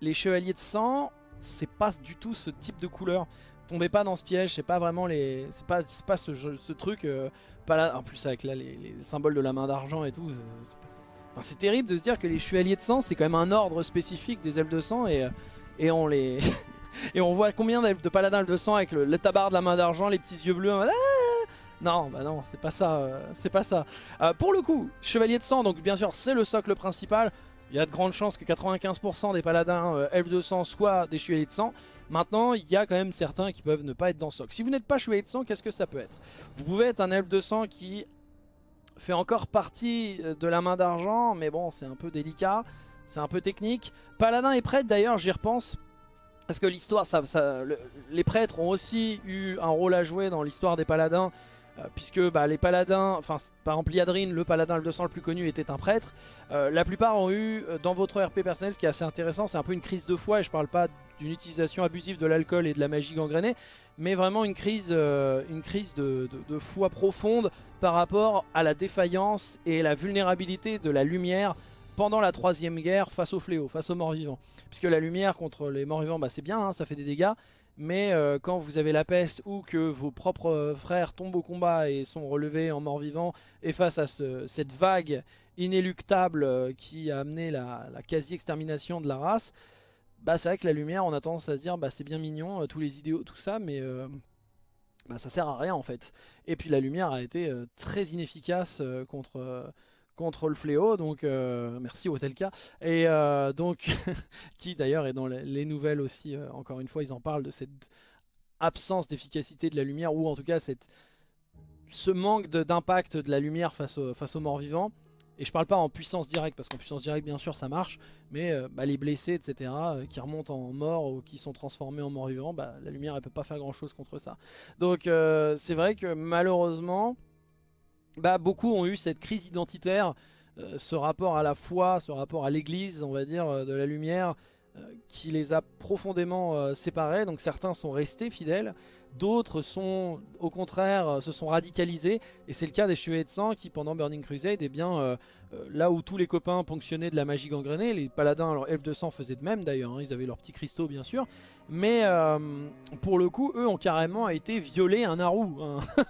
les chevaliers de sang, c'est pas du tout ce type de couleur tombez pas dans ce piège, c'est pas vraiment les. C'est pas, pas ce, truc. Euh, pas là, en plus avec là les, symboles de la main d'argent et tout. C'est terrible de se dire que les chevaliers de sang c'est quand même un ordre spécifique des elfes de sang et, et on les. *laughs* et on voit combien de paladins de sang avec le, le tabar de la main d'argent, les petits yeux bleus. Ah non, bah non, c'est pas ça, euh, c'est pas ça. Euh, pour le coup, chevalier de sang, donc bien sûr c'est le socle principal. Il y a de grandes chances que 95% des paladins elfes de sang soient des chevaliers de sang. Maintenant, il y a quand même certains qui peuvent ne pas être dans soc. Si vous n'êtes pas chevalier de sang, qu'est-ce que ça peut être? Vous pouvez être un elfe de sang qui fait encore partie euh, de la main d'argent, mais bon, c'est un peu délicat, c'est un peu technique. Paladin et prêtre, d'ailleurs, j'y repense. Parce que l'histoire, les prêtres ont aussi eu un rôle à jouer dans l'histoire des paladins. Euh, puisque bah, les paladins, enfin par exemple le paladin le 200 le plus connu, était un prêtre. Euh, la plupart ont eu, euh, dans votre RP personnel, ce qui est assez intéressant, c'est un peu une crise de foi, et je parle pas d'une utilisation abusive de l'alcool et de la magie gangrénée, mais vraiment une crise, une crise de, foi profonde par rapport à la défaillance et la vulnérabilité de la lumière pendant la troisième guerre face au fléau, face aux morts vivants. Puisque la lumière contre les morts vivants, bah, c'est bien, hein, ça fait des dégâts, mais euh, quand vous avez la peste ou que vos propres euh, frères tombent au combat et sont relevés en mort-vivant et face à cette vague inéluctable euh, qui a amené la, quasi-extermination de la race, bah c'est vrai que la lumière on a tendance à se dire bah c'est bien mignon, tous les idéaux, tout ça, mais bah, ça sert à rien en fait. Et puis la lumière a été très inefficace contre contre le fléau, donc euh, merci Hotelka, et euh, donc *laughs* qui d'ailleurs est dans les nouvelles aussi, euh, encore une fois ils en parlent de cette absence d'efficacité de la lumière, ou en tout cas cette, ce manque d'impact de, la lumière face, aux morts vivants, et je parle pas en puissance directe, parce qu'en puissance directe bien sûr ça marche, mais bah, les blessés etc, qui remontent en mort ou qui sont transformés en morts vivants, bah, la lumière elle peut pas faire grand chose contre ça. Donc c'est vrai que malheureusement bah, beaucoup ont eu cette crise identitaire, euh, ce rapport à la foi, ce rapport à l'église, on va dire, euh, de la lumière, euh, qui les a profondément séparés. Donc certains sont restés fidèles, d'autres sont au contraire se sont radicalisés. Et c'est le cas des Chevaliers de Sang qui pendant Burning Crusade, eh bien, là où tous les copains ponctionnaient de la magie gangrénée, les paladins, alors elfes de sang faisaient de même d'ailleurs, hein, ils avaient leurs petits cristaux bien sûr. Mais pour le coup, eux ont carrément été violés un Naru. Hein. *laughs*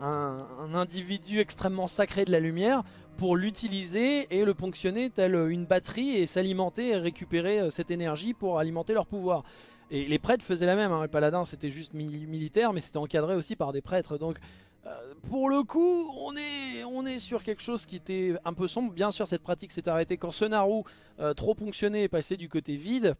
un, individu extrêmement sacré de la lumière pour l'utiliser et le ponctionner tel une batterie et s'alimenter et récupérer euh, cette énergie pour alimenter leur pouvoir. Et les prêtres faisaient la même, hein. les paladins c'était juste militaire mais c'était encadré aussi par des prêtres donc euh, pour le coup on est, on est sur quelque chose qui était un peu sombre, bien sûr cette pratique s'est arrêtée quand ce Naru euh, trop ponctionné est passé du côté vide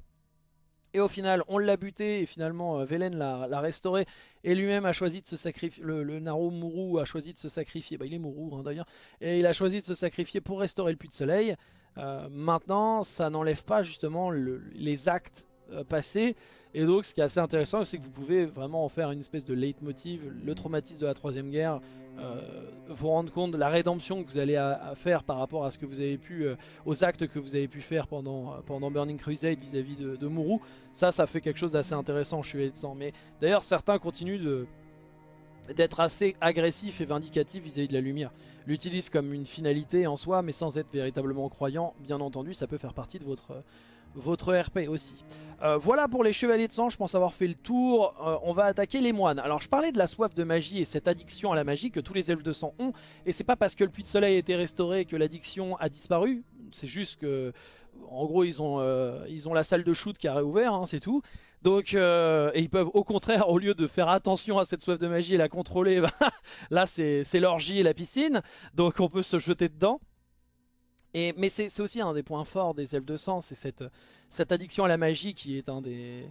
et au final, on l'a buté et finalement euh, Velen l'a restauré et lui-même a choisi de se sacrifier. Le, le Naru Muru a choisi de se sacrifier. Bah, il est Muru hein, d'ailleurs. Et il a choisi de se sacrifier pour restaurer le puits de soleil. Euh, maintenant, ça n'enlève pas justement les actes euh, passés. Et donc, ce qui est assez intéressant, c'est que vous pouvez vraiment en faire une espèce de leitmotiv, le traumatisme de la troisième guerre, vous rendre compte de la rédemption que vous allez faire par rapport à ce que vous avez pu, aux actes que vous avez pu faire pendant, pendant Burning Crusade vis-à-vis de, Muru. Ça, ça fait quelque chose d'assez intéressant, je suis de sang. Mais d'ailleurs, certains continuent de d'être assez agressif et vindicatif vis-à-vis de la lumière. L'utilise comme une finalité en soi, mais sans être véritablement croyant, bien entendu, ça peut faire partie de votre, votre RP aussi. Euh, voilà pour les chevaliers de sang, je pense avoir fait le tour. Euh, on va attaquer les moines. Alors je parlais de la soif de magie et cette addiction à la magie que tous les elfes de sang ont. Et c'est pas parce que le puits de soleil a été restauré que l'addiction a disparu. C'est juste que, en gros, ils ont, euh, la salle de shoot qui a réouvert, hein, c'est tout. Donc, et ils peuvent au contraire, au lieu de faire attention à cette soif de magie et la contrôler, *laughs* bah, là c'est l'orgie et la piscine. Donc on peut se jeter dedans mais c'est aussi un des points forts des elfes de sang, c'est cette, addiction à la magie qui est un des...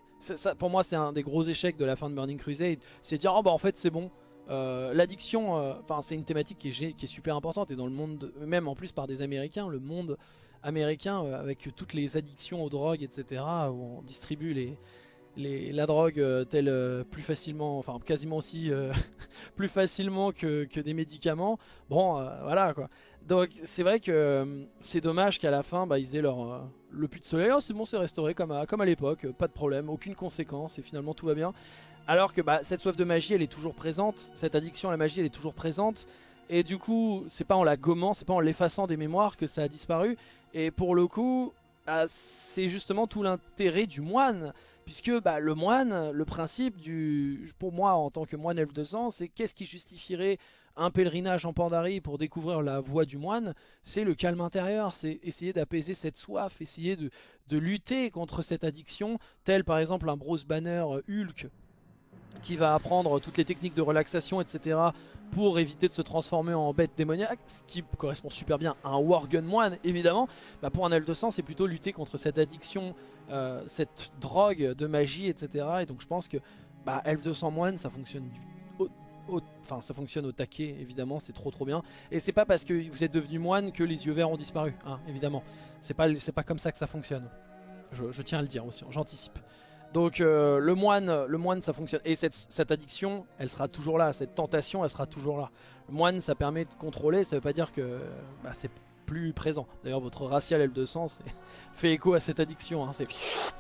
Pour moi c'est un des gros échecs de la fin de Burning Crusade, c'est dire oh bah en fait c'est bon. Euh, l'addiction, euh, enfin c'est une thématique qui est, qui est, super importante et dans le monde, même en plus par des américains, le monde américain euh, avec toutes les addictions aux drogues etc. où on distribue les, la drogue telle plus facilement, enfin quasiment aussi *laughs* plus facilement que, des médicaments. Bon, voilà quoi. Donc c'est vrai que euh, c'est dommage qu'à la fin bah, ils aient leur, euh, le puits de soleil, oh, c'est bon c'est restauré comme à, comme à l'époque, pas de problème, aucune conséquence et finalement tout va bien. Alors que bah, cette soif de magie elle est toujours présente, cette addiction à la magie elle est toujours présente et du coup c'est pas en la gommant, c'est pas en l'effaçant des mémoires que ça a disparu et pour le coup bah, c'est justement tout l'intérêt du moine puisque bah, le moine, le principe du, pour moi en tant que moine elfe de sang, c'est qu'est-ce qui justifierait un pèlerinage en Pandarie pour découvrir la voie du moine, c'est le calme intérieur, c'est essayer d'apaiser cette soif, essayer de, lutter contre cette addiction, tel par exemple un Bruce Banner euh, Hulk qui va apprendre toutes les techniques de relaxation, etc. pour éviter de se transformer en bête démoniaque, ce qui correspond super bien à un Worgen moine, évidemment. Bah, pour un sang, c'est plutôt lutter contre cette addiction, euh, cette drogue de magie, etc. Et donc je pense que bah, de sang moine, ça fonctionne Enfin, ça fonctionne au taquet, évidemment, c'est trop trop bien. Et c'est pas parce que vous êtes devenu moine que les yeux verts ont disparu, hein, évidemment. C'est pas, pas comme ça que ça fonctionne. Je, tiens à le dire aussi, j'anticipe. Donc euh, le moine, le moine ça fonctionne. Et cette, addiction, elle sera toujours là. Cette tentation, elle sera toujours là. Le moine, ça permet de contrôler. Ça veut pas dire que bah, c'est plus présent. D'ailleurs, votre racial L200 *laughs* fait écho à cette addiction. Hein.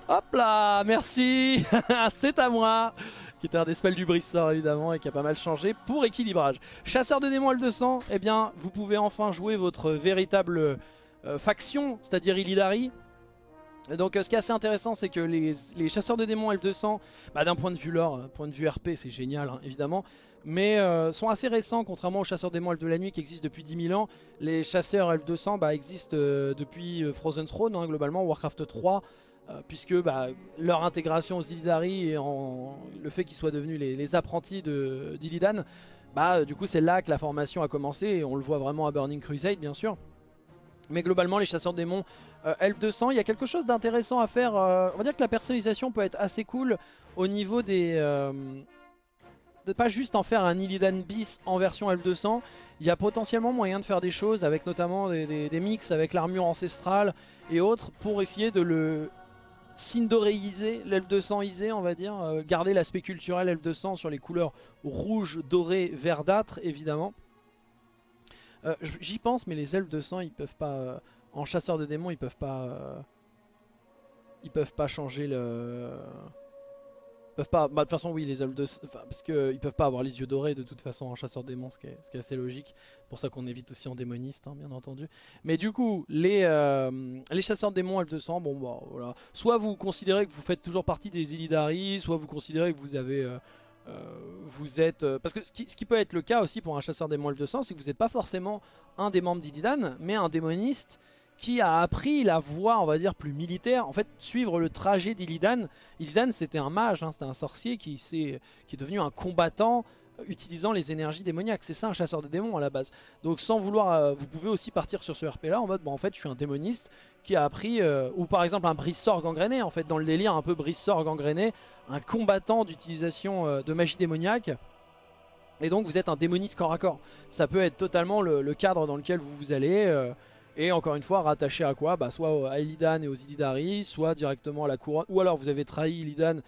Hop là, merci, *laughs* c'est à moi qui était un des spells du Brissor évidemment et qui a pas mal changé pour équilibrage. Chasseur de démons L200, eh bien vous pouvez enfin jouer votre véritable euh, faction, c'est-à-dire Illidari. Donc euh, ce qui est assez intéressant c'est que les, chasseurs de démons L200, bah, d'un point de vue lore, point de vue RP c'est génial hein, évidemment, mais euh, sont assez récents contrairement aux chasseurs démons Elfes de la nuit qui existent depuis 10 000 ans. Les chasseurs L200 bah, existent depuis Frozen Throne hein, globalement, Warcraft 3, euh, puisque bah, leur intégration aux Illidari et en, le fait qu'ils soient devenus les, apprentis d'Illidan, bah, du coup c'est là que la formation a commencé et on le voit vraiment à Burning Crusade bien sûr. Mais globalement les chasseurs démons euh, Elf 200, il y a quelque chose d'intéressant à faire. Euh, on va dire que la personnalisation peut être assez cool au niveau des... de pas juste en faire un Illidan bis en version Elf 200, il y a potentiellement moyen de faire des choses avec notamment des, mix avec l'armure ancestrale et autres pour essayer de le Sindoréisé, l'elfe de sang isé on va dire, euh, garder l'aspect culturel de sang sur les couleurs rouge, doré, verdâtre évidemment. Euh, j'y pense mais les elfes de sang ils peuvent pas, euh, en chasseur de démons ils peuvent pas, ils peuvent pas changer le peuvent pas, bah, de toute façon oui les elfes de parce qu'ils peuvent pas avoir les yeux dorés de toute façon en chasseur démons, ce qui est, assez logique. pour ça qu'on évite aussi en démoniste hein, bien entendu. Mais du coup les, euh, les chasseurs de démons elfes de sang, bon bah voilà. Soit vous considérez que vous faites toujours partie des Illidari, soit vous considérez que vous avez... Euh, euh, vous êtes... parce que ce qui, peut être le cas aussi pour un chasseur démons elfes de sang, c'est que vous n'êtes pas forcément un des membres d'Illidan, mais un démoniste qui a appris la voie, on va dire, plus militaire, en fait, suivre le trajet d'Illidan. Illidan, c'était un mage, hein, c'était un sorcier qui, est, qui est devenu un combattant euh, utilisant les énergies démoniaques. C'est ça un chasseur de démons à la base. Donc sans vouloir, euh, vous pouvez aussi partir sur ce RP là en mode, bon, en fait je suis un démoniste qui a appris, euh, ou par exemple un brissor gangréné, en fait dans le délire un peu brissor gangréné, un combattant d'utilisation de magie démoniaque. Et donc vous êtes un démoniste corps à corps. Ça peut être totalement le, cadre dans lequel vous vous allez. Et encore une fois, rattaché à quoi? Bah, Soit à Illidan et aux Illidari, soit directement à la couronne. Ou alors vous avez trahi Illidan euh,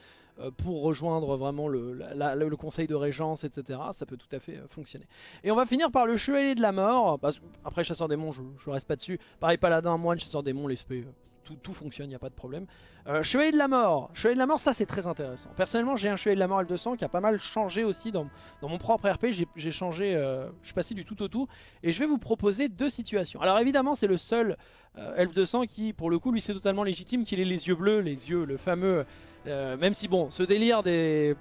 pour rejoindre vraiment le, conseil de régence, etc. Ça peut tout à fait euh, fonctionner. Et on va finir par le chevalier de la mort. Après chasseur démon, je, je reste pas dessus. Pareil paladin, moine, chasseur démon, l'esprit, euh, tout, fonctionne, il n'y a pas de problème. Euh, chevalier de la mort. Chevalier de la mort, ça c'est très intéressant. Personnellement, j'ai un chevalier de la mort L200 qui a pas mal changé aussi dans, mon propre RP. J'ai- changé, euh, je suis passé du tout au tout. Et je vais vous proposer deux situations. Alors évidemment, c'est le seul euh, Elf 200 qui, pour le coup, lui c'est totalement légitime qu'il ait les yeux bleus, les yeux, le fameux... euh, même si bon, ce délire des,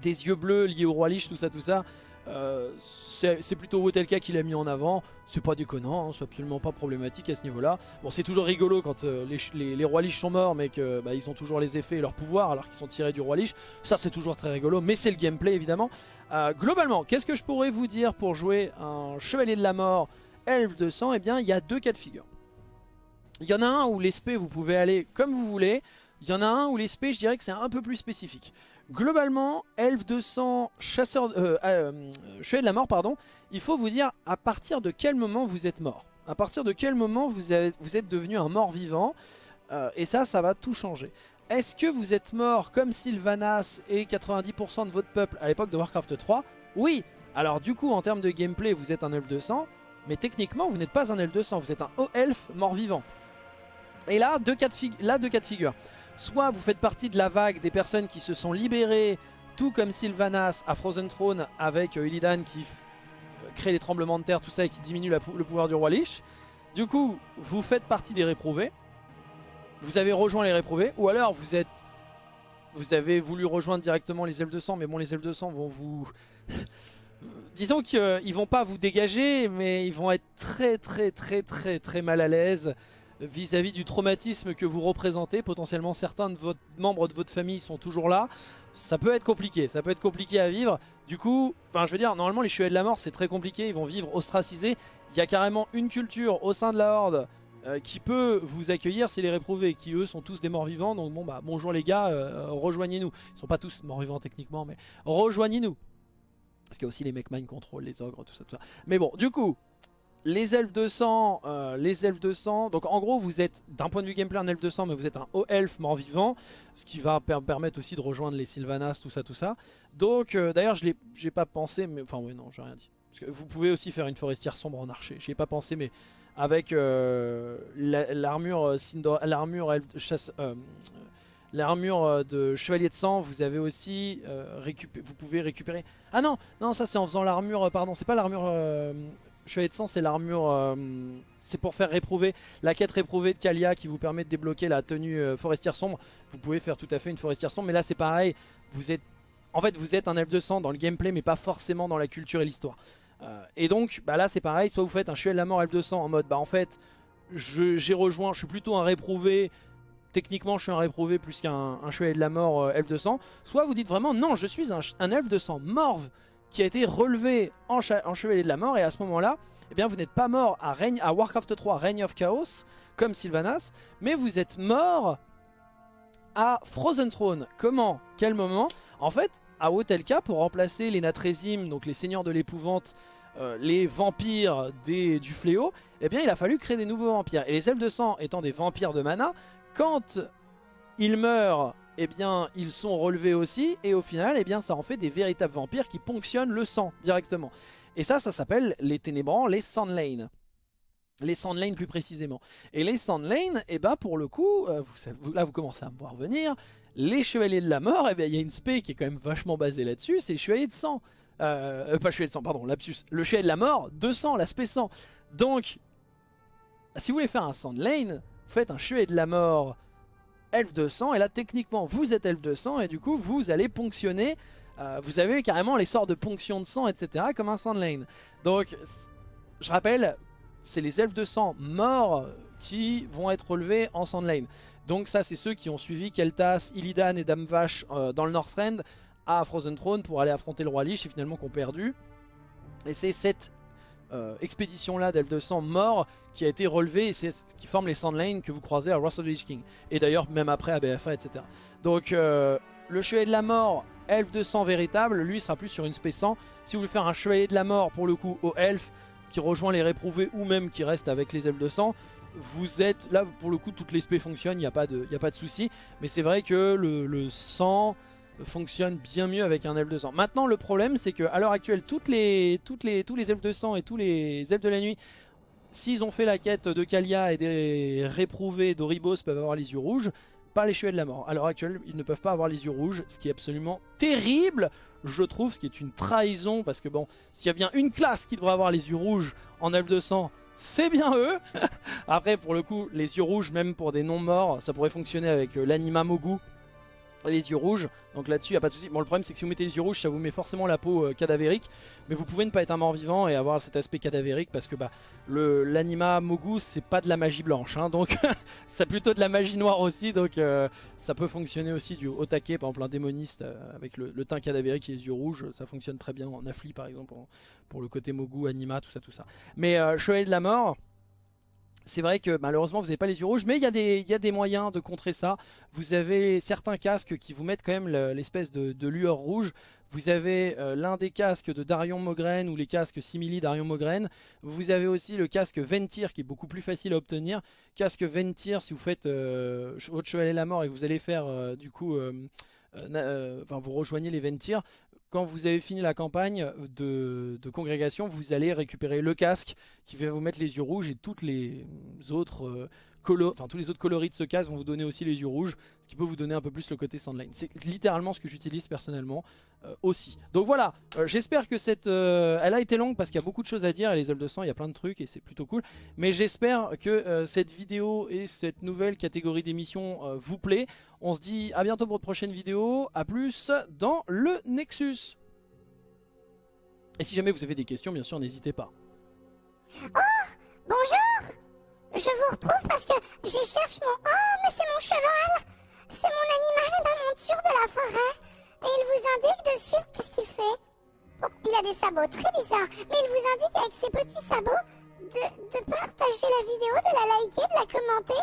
des yeux bleus liés au roi Lich, tout ça, tout ça, euh, c'est plutôt Wotelka qui l'a mis en avant. C'est pas déconnant, hein, c'est absolument pas problématique à ce niveau-là. Bon, c'est toujours rigolo quand euh, les, rois Lich sont morts, mais que bah, ont toujours les effets et leur pouvoir alors qu'ils sont tirés du roi Lich. Ça, c'est toujours très rigolo, mais c'est le gameplay évidemment. Euh, globalement, qu'est-ce que je pourrais vous dire pour jouer un chevalier de la mort Elf 200 Eh bien, il y a deux cas de figure. Il y en a un où l'espé vous pouvez aller comme vous voulez. Il y en a un où l'espé je dirais que c'est un peu plus spécifique. Globalement, Elf 200, chasseur, euh, euh, chevalier de la mort, pardon, il faut vous dire à partir de quel moment vous êtes mort. À partir de quel moment vous, êtes devenu un mort vivant. Euh, et ça, ça va tout changer. Est-ce que vous êtes mort comme Sylvanas et 90% de votre peuple à l'époque de Warcraft 3 Oui Alors du coup, en termes de gameplay, vous êtes un Elf 200, mais techniquement, vous n'êtes pas un Elf 200, vous êtes un haut elfe mort-vivant. Et là, deux cas de figure. Soit vous faites partie de la vague des personnes qui se sont libérées, tout comme Sylvanas à Frozen Throne avec euh, Illidan qui f- euh, crée les tremblements de terre, tout ça, et qui diminue le pouvoir du roi Lich. Du coup, vous faites partie des réprouvés. Vous avez rejoint les réprouvés. Ou alors, vous êtes... Vous avez voulu rejoindre directement les elfes de sang, mais bon, les elfes de sang vont vous... *laughs* Disons qu'ils vont pas vous dégager, mais ils vont être très très très très très mal à l'aise vis-à-vis du traumatisme que vous représentez. Potentiellement certains de votre membres de votre famille sont toujours là. Ça peut être compliqué, ça peut être compliqué à vivre. Du coup, enfin je veux dire, normalement les chevaliers de la mort c'est très compliqué, ils vont vivre ostracisés. Il y a carrément une culture au sein de la horde euh, qui peut vous accueillir, c'est les réprouvés, qui eux sont tous des morts vivants. Donc bon bah bonjour les gars, euh, rejoignez-nous. Ils sont pas tous morts vivants techniquement, mais rejoignez-nous. Parce qu'il y a aussi les mecs mind control, les ogres, tout ça, tout ça. Mais bon, du coup, les elfes de sang, euh, les elfes de sang. Donc en gros, vous êtes d'un point de vue gameplay un elfe de sang, mais vous êtes un haut elfe mort vivant, ce qui va per- permettre aussi de rejoindre les Sylvanas, tout ça, tout ça. Donc euh, d'ailleurs, je j'ai pas pensé, mais enfin oui, non, j'ai rien dit. Parce que vous pouvez aussi faire une forestière sombre en archer. J'y ai pas pensé, mais avec la- l'armure, l'armure de chevalier de sang, vous avez aussi euh, récupé- vous pouvez récupérer. Ah non, non, ça c'est en faisant l'armure. Pardon, c'est pas l'armure chevalier de sang, c'est l'armure. euh, c'est pour faire réprouver la quête réprouvée de Kalia qui vous permet de débloquer la tenue euh, forestière sombre. Vous pouvez faire tout à fait une forestière sombre, mais là c'est pareil. Vous êtes, en fait, vous êtes un elfe de sang dans le gameplay, mais pas forcément dans la culture et l'histoire. Euh, et donc, bah là c'est pareil. Soit vous faites un chevalier de la mort elfe de sang en mode, bah en fait, j'ai rejoint, je suis plutôt un réprouvé. Techniquement, je suis un réprouvé plus qu'un un chevalier de la mort elfe de sang. Soit vous dites vraiment, non, je suis un, un elfe de sang morve qui a été relevé en, chevalier de la mort. Et à ce moment-là, eh bien, vous n'êtes pas mort à, Warcraft 3, Reign of Chaos, comme Sylvanas, mais vous êtes mort à Frozen Throne. Comment? Quel moment? En fait, à Hotelka, pour remplacer les Natrésim, donc les seigneurs de l'épouvante, euh, les vampires du fléau, eh bien, il a fallu créer des nouveaux vampires. Et les elfes de sang étant des vampires de mana, quand ils meurent, eh bien, ils sont relevés aussi, et au final, eh bien, ça en fait des véritables vampires qui ponctionnent le sang directement. Et ça, ça s'appelle les ténébrants, les Sandlane. Les Sandlane plus précisément. Et les Sandlane, eh ben, pour le coup, euh, là vous commencez à me voir venir, les Chevaliers de la Mort, eh bien, il y a une spé qui est quand même vachement basée là-dessus, c'est les Chevaliers de Sang. Euh, euh, pas Chevalier de Sang, pardon, lapsus. Le Chevalier de la Mort, 200, l'aspect 100. Donc, si vous voulez faire un Sandlane, faites un Chevalier de la Mort elfe de sang. Et là techniquement vous êtes elfe de sang. Et du coup vous allez ponctionner euh, vous avez carrément les sorts de ponction de sang etc comme un Sandlane donc je rappelle c'est les elfes de sang morts qui vont être relevés en Sandlane donc ça c'est ceux qui ont suivi Keltas, Illidan et Dame Vache euh, dans le Northrend à Frozen Throne pour aller affronter le roi Lich et finalement qu'on perdu. Et c'est cette euh, expédition là d'elfes de sang morts qui a été relevé et c'est ce qui forme les Sandlane que vous croisez à Wrath of the Lich King. Et d'ailleurs même après à BFA etc donc euh, le chevalier de la mort de sang véritable lui sera plus sur une spé 100 si vous voulez faire un chevalier de la mort pour le coup au elfe qui rejoint les réprouvés ou même qui reste avec les elfes de sang vous êtes là pour le coup toutes les spé fonctionnent, il n'y a pas de, de souci. Mais c'est vrai que le, le sang fonctionne bien mieux avec un elfe de sang. Maintenant le problème c'est que à l'heure actuelle toutes les, toutes les, tous les elfes de sang et tous les elfes de la nuit S'ils ont fait la quête de Kalia et des réprouvés d'Oribos peuvent avoir les yeux rouges, pas les chevaliers de la mort. À l'heure actuelle, ils ne peuvent pas avoir les yeux rouges, ce qui est absolument terrible, je trouve, ce qui est une trahison, parce que bon, s'il y a bien une classe qui devrait avoir les yeux rouges en elfe de sang, c'est bien eux *laughs* Après, pour le coup, les yeux rouges, même pour des non-morts, ça pourrait fonctionner avec euh, l'anima Mogu, les yeux rouges, donc là-dessus il n'y a pas de souci. Bon le problème c'est que si vous mettez les yeux rouges ça vous met forcément la peau euh, cadavérique, mais vous pouvez ne pas être un mort vivant et avoir cet aspect cadavérique parce que bah l'anima Mogu c'est pas de la magie blanche, hein, donc *laughs* c'est plutôt de la magie noire aussi, donc euh, ça peut fonctionner aussi du haut taquet, par exemple un démoniste euh, avec le, teint cadavérique et les yeux rouges, ça fonctionne très bien en affli par exemple, pour le côté Mogu, anima, tout ça tout ça. Mais Chevalier de la mort c'est vrai que malheureusement vous n'avez pas les yeux rouges, mais il y, a des, moyens de contrer ça. Vous avez certains casques qui vous mettent quand même l'espèce de, lueur rouge. Vous avez euh, l'un des casques de Darion Mogren ou les casques simili Darion Mogren. Vous avez aussi le casque Ventir qui est beaucoup plus facile à obtenir. Casque Ventir si vous faites euh, votre chevalier la mort et que vous allez faire euh, du coup... enfin vous rejoignez les Ventir, quand vous avez fini la campagne de, congrégation, vous allez récupérer le casque qui va vous mettre les yeux rouges et toutes les autres enfin tous les autres coloris de ce casque vont vous donner aussi les yeux rouges, ce qui peut vous donner un peu plus le côté Sandline. C'est littéralement ce que j'utilise personnellement euh, aussi. Donc voilà, euh, j'espère que cette... Euh, elle a été longue parce qu'il y a beaucoup de choses à dire, et les ailes de sang, il y a plein de trucs et c'est plutôt cool. Mais j'espère que cette vidéo et cette nouvelle catégorie d'émission vous plaît. On se dit à bientôt pour de prochaines vidéos, à plus dans le Nexus. Et si jamais vous avez des questions, bien sûr, n'hésitez pas. Oh Bonjour je vous retrouve parce que j'y cherche mon... Oh, mais c'est mon cheval C'est mon animal et ma monture de la forêt. Et il vous indique de suivre qu'est-ce qu'il fait? Bon, il a des sabots très bizarres, mais il vous indique avec ses petits sabots de, de partager la vidéo, de la liker, de la commenter